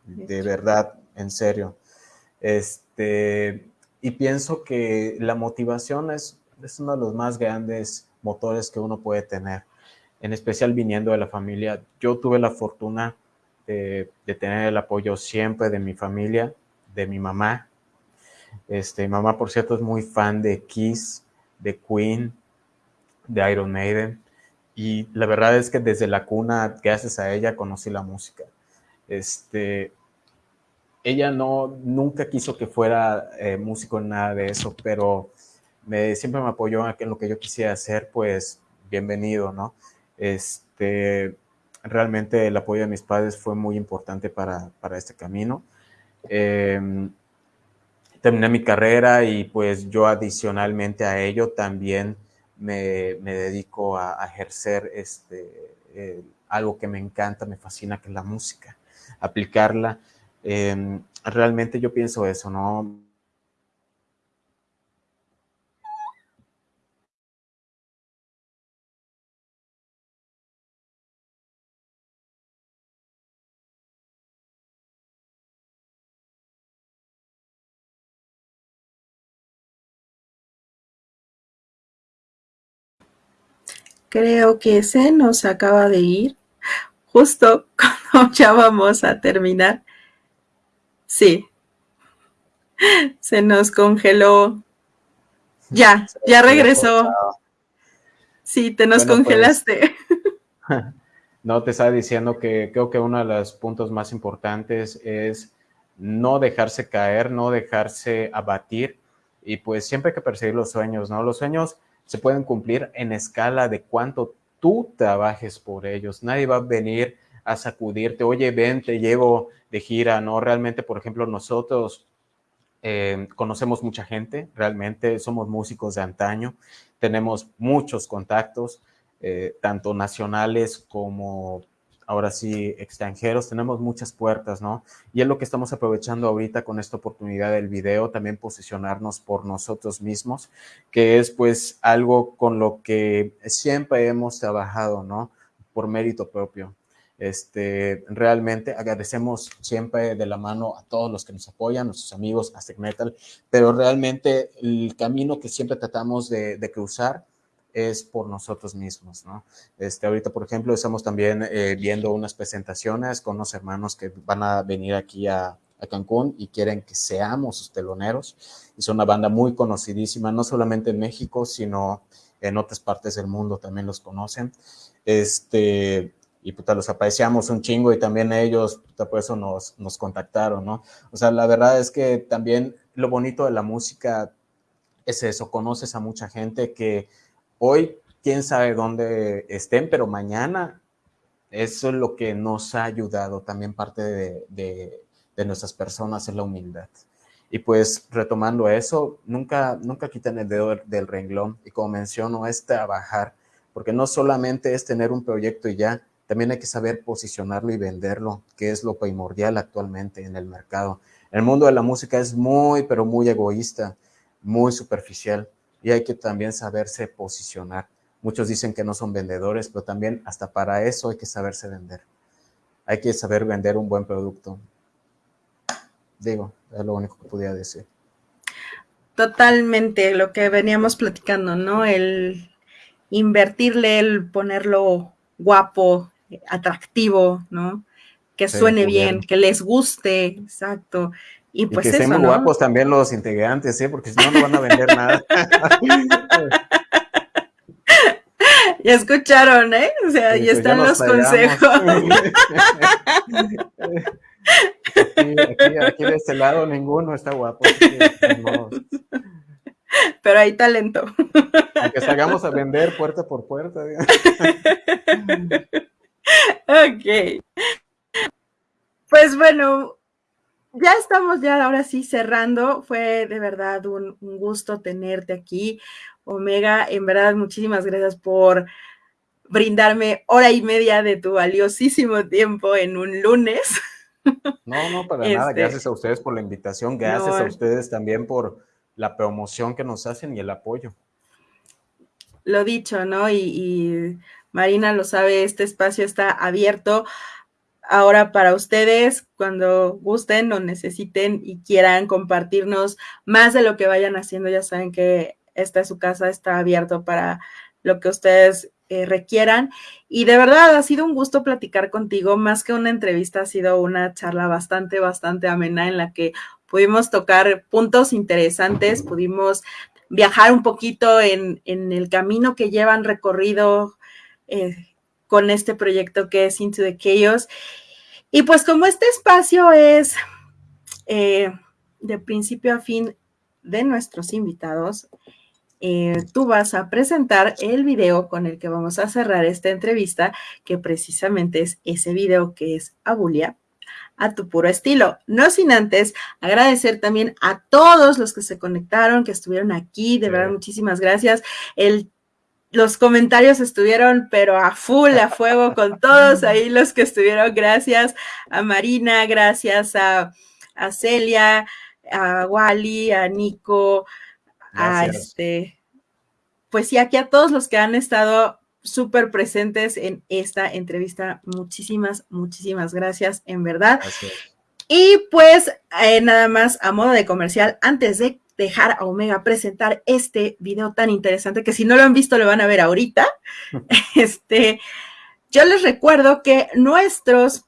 de verdad, en serio. Este, y pienso que la motivación es, es uno de los más grandes motores que uno puede tener, en especial viniendo de la familia. Yo tuve la fortuna de, tener el apoyo siempre de mi familia, de mi mamá. Este, mi mamá, por cierto, es muy fan de Kiss, de Queen, de Iron Maiden. Y la verdad es que desde la cuna, gracias a ella, conocí la música. Este, ella no, nunca quiso que fuera eh, músico en nada de eso, pero me, siempre me apoyó en lo que yo quisiera hacer, pues bienvenido, ¿no? Este, realmente el apoyo de mis padres fue muy importante para, este camino. Em, terminé mi carrera y pues yo adicionalmente a ello también me, dedico a, ejercer este, algo que me encanta, me fascina, que es la música, aplicarla Em, realmente yo pienso eso, ¿no? Creo que se nos acaba de ir justo cuando ya vamos a terminar. Sí. Se nos congeló. Ya, ya regresó. Sí, te nos pues, congelaste. no, te estaba diciendo que creo que uno de los puntos más importantes es no dejarse caer, no dejarse abatir y pues siempre hay que perseguir los sueños, ¿no? Los sueños se pueden cumplir en escala de cuánto tú trabajes por ellos. Nadie va a venir a sacudirte, oye, ven, te llevo de gira, ¿no? Realmente, por ejemplo, nosotros eh, conocemos mucha gente, realmente somos músicos de antaño, tenemos muchos contactos, eh, tanto nacionales como ahora sí extranjeros, tenemos muchas puertas, ¿no? Y es lo que estamos aprovechando ahorita con esta oportunidad del video, también posicionarnos por nosotros mismos, que es pues algo con lo que siempre hemos trabajado, ¿no? Por mérito propio. Este, realmente agradecemos siempre de la mano a todos los que nos apoyan, nuestros amigos Aztec Metal, pero realmente el camino que siempre tratamos de, cruzar es por nosotros mismos, ¿no? Este, ahorita, por ejemplo, estamos también eh, viendo unas presentaciones con unos hermanos que van a venir aquí a, a Cancún y quieren que seamos sus teloneros. Son una banda muy conocidísima, no solamente en México, sino en otras partes del mundo también los conocen. Este, y puta, los apreciamos un chingo y también ellos, puta, por eso nos, nos contactaron, ¿no? O sea, la verdad es que también lo bonito de la música es eso, conoces a mucha gente que hoy, quién sabe dónde estén, pero mañana eso es lo que nos ha ayudado, también parte de, de, de nuestras personas es la humildad. Y pues retomando eso, nunca, nunca quiten el dedo del renglón y como menciono, es trabajar, porque no solamente es tener un proyecto y ya, también hay que saber posicionarlo y venderlo, que es lo primordial actualmente en el mercado. El mundo de la música es muy, pero muy egoísta, muy superficial y hay que también saberse posicionar. Muchos dicen que no son vendedores, pero también hasta para eso hay que saberse vender. Hay que saber vender un buen producto. Digo, es lo único que podía decir. Totalmente, lo que veníamos platicando, ¿no? El invertirle, el ponerlo guapo, atractivo, ¿no? Que suene bien, que les guste, exacto. Y pues y que sean guapos también los integrantes, ¿eh? Porque si no, no van a vender nada. ya escucharon, ¿eh? O sea, ahí pues están los consejos. aquí, aquí, de este lado ninguno está guapo. Pero hay talento. Aunque salgamos a vender puerta por puerta. ok. Pues bueno, ya estamos ya ahora sí cerrando. Fue de verdad un, gusto tenerte aquí. Omega, en verdad, muchísimas gracias por brindarme hora y media de tu valiosísimo tiempo en un lunes. No, no, para nada. Este, gracias a ustedes por la invitación. Gracias a ustedes también por la promoción que nos hacen y el apoyo. Lo dicho, ¿no? y Marina lo sabe, este espacio está abierto ahora para ustedes cuando gusten o necesiten y quieran compartirnos más de lo que vayan haciendo. Ya saben que esta es su casa, está abierto para lo que ustedes eh, requieran. Y de verdad ha sido un gusto platicar contigo, más que una entrevista, ha sido una charla bastante, bastante amena en la que pudimos tocar puntos interesantes, pudimos viajar un poquito en, el camino que llevan recorrido eh, con este proyecto que es Into the Chaos. Y pues como este espacio es eh, de principio a fin de nuestros invitados, eh, tú vas a presentar el video con el que vamos a cerrar esta entrevista, que precisamente es ese video que es Abulia, a tu puro estilo. No sin antes agradecer también a todos los que se conectaron, que estuvieron aquí, de verdad, muchísimas gracias. El los comentarios estuvieron, pero a full, a fuego con todos ahí los que estuvieron. Gracias a Marina, gracias a, Celia, a Wally, a Nico, a este, pues sí, aquí a todos los que han estado súper presentes en esta entrevista. Muchísimas, muchísimas gracias, en verdad. Y pues eh, nada más a modo de comercial, antes de dejar a Omega presentar este video tan interesante que si no lo han visto lo van a ver ahorita. Este, yo les recuerdo que nuestros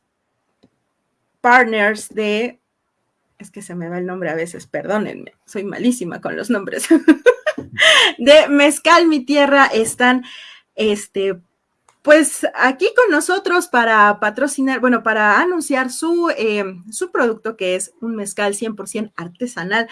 partners de, es que se me va el nombre a veces, perdónenme, soy malísima con los nombres, de Mezcal Mi Tierra están, este, pues aquí con nosotros para patrocinar, bueno, para anunciar su, eh, su producto que es un mezcal 100% artesanal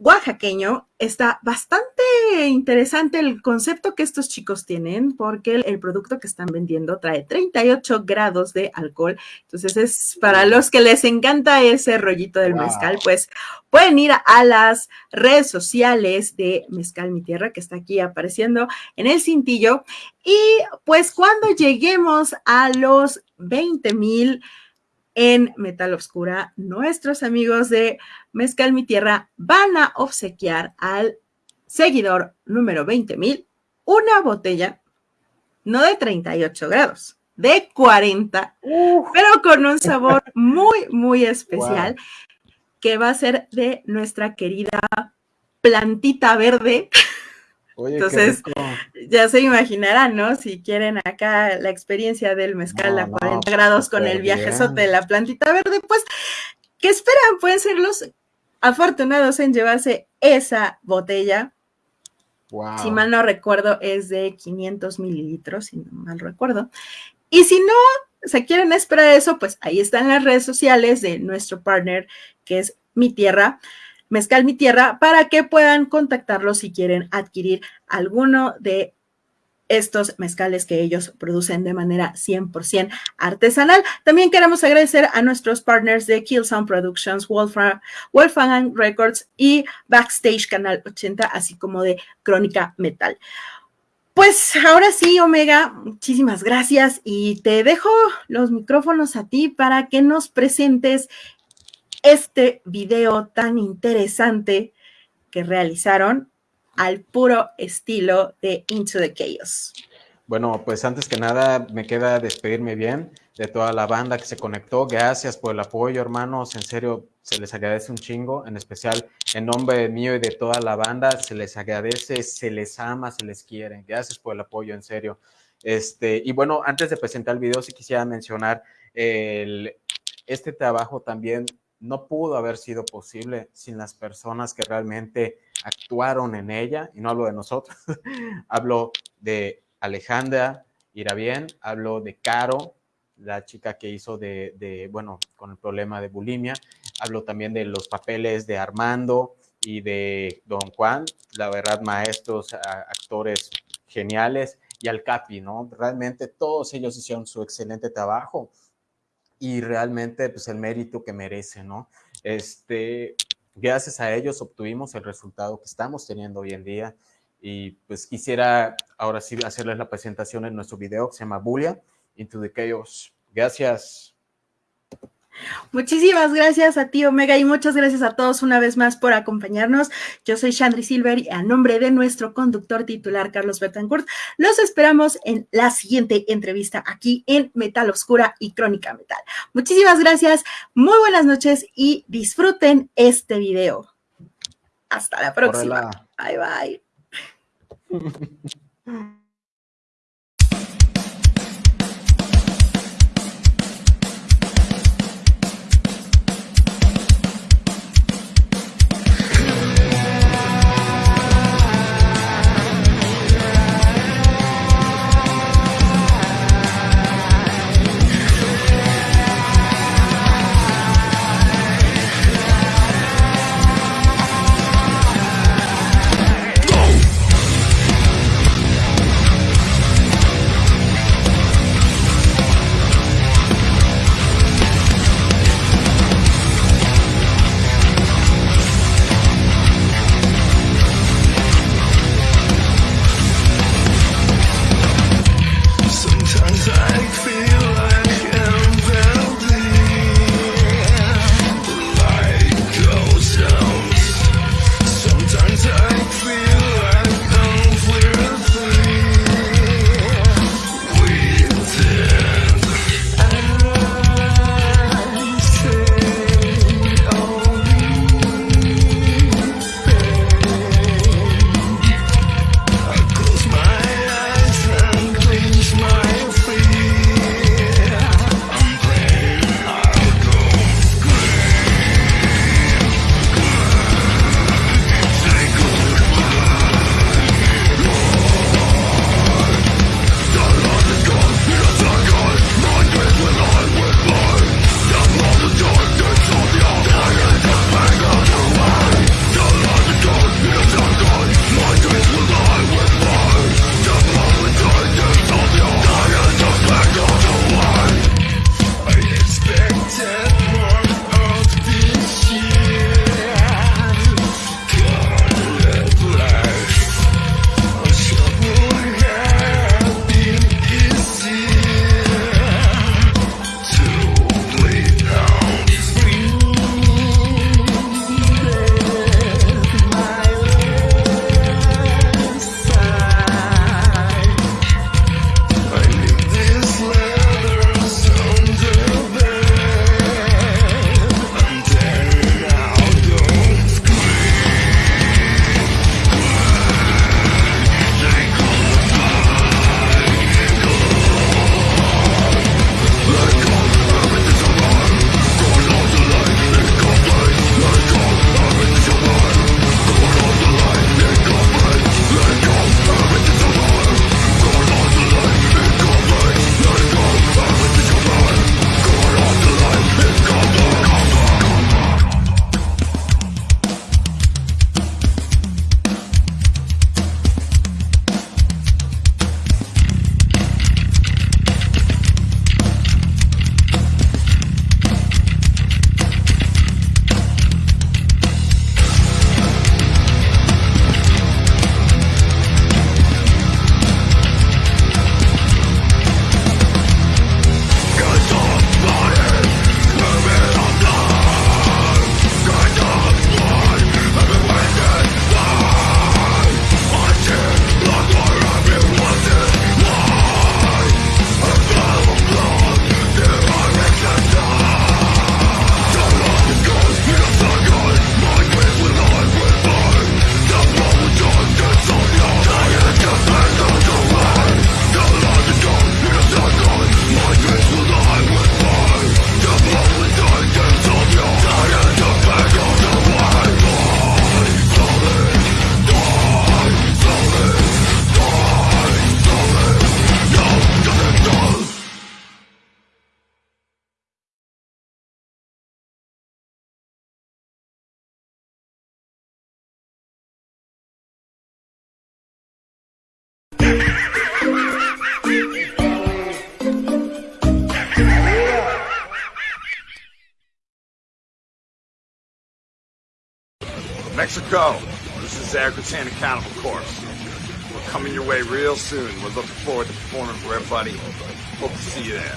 oaxaqueño, está bastante interesante el concepto que estos chicos tienen, porque el, producto que están vendiendo trae 38 grados de alcohol. Entonces, es para los que les encanta ese rollito del mezcal, pues pueden ir a las redes sociales de Mezcal Mi Tierra, que está aquí apareciendo en el cintillo. Y pues cuando lleguemos a los 20 mil en Metal Obscura, nuestros amigos de Mezcal Mi Tierra van a obsequiar al seguidor número 20.000 una botella, no de 38 grados, de 40, pero con un sabor muy, muy especial, que va a ser de nuestra querida plantita verde. Entonces, ya se imaginarán, ¿no? Si quieren acá la experiencia del mezcal a 40 grados con el viajezote de la plantita verde, pues, ¿qué esperan? Pueden ser los afortunados en llevarse esa botella. Si mal no recuerdo, es de 500 mililitros, si no mal recuerdo. Y si no se quieren esperar eso, pues ahí están las redes sociales de nuestro partner, que es Mi Tierra. Mezcal Mi Tierra para que puedan contactarlos si quieren adquirir alguno de estos mezcales que ellos producen de manera 100% artesanal. También queremos agradecer a nuestros partners de Kill Sound Productions, Wolfgang Records y Backstage Canal 80, así como de Crónica Metal. Pues ahora sí, Omega, muchísimas gracias y te dejo los micrófonos a ti para que nos presentes este video tan interesante que realizaron al puro estilo de Into the Chaos. Bueno, pues antes que nada me queda despedirme bien de toda la banda que se conectó. Gracias por el apoyo, hermanos. En serio, se les agradece un chingo. En especial, en nombre mío y de toda la banda, se les agradece, se les ama, se les quiere. Gracias por el apoyo, en serio. Este, y bueno, antes de presentar el video, sí quisiera mencionar el, este trabajo también no pudo haber sido posible sin las personas que realmente actuaron en ella, y no hablo de nosotros, hablo de Alejandra bien hablo de Caro, la chica que hizo de, bueno, con el problema de bulimia, hablo también de los papeles de Armando y de Don Juan, la verdad, maestros, actores geniales, y al Capi, ¿no? Realmente todos ellos hicieron su excelente trabajo y realmente pues el mérito que merece, ¿no? Este, gracias a ellos obtuvimos el resultado que estamos teniendo hoy en día Y pues quisiera ahora sí hacerles la presentación en nuestro video que se llama Bulia Into the Chaos. Gracias. Muchísimas gracias a ti, Omega, y muchas gracias a todos una vez más por acompañarnos. Yo soy Chandri Silver y a nombre de nuestro conductor titular, Carlos Betancourt, los esperamos en la siguiente entrevista aquí en Metal Oscura y Crónica Metal. Muchísimas gracias, muy buenas noches y disfruten este video. Hasta la próxima. Bye bye. Mexico, this is Zagretan Cannibal Corpse. We're coming your way real soon. We're looking forward to performing for everybody. Hope to see you there.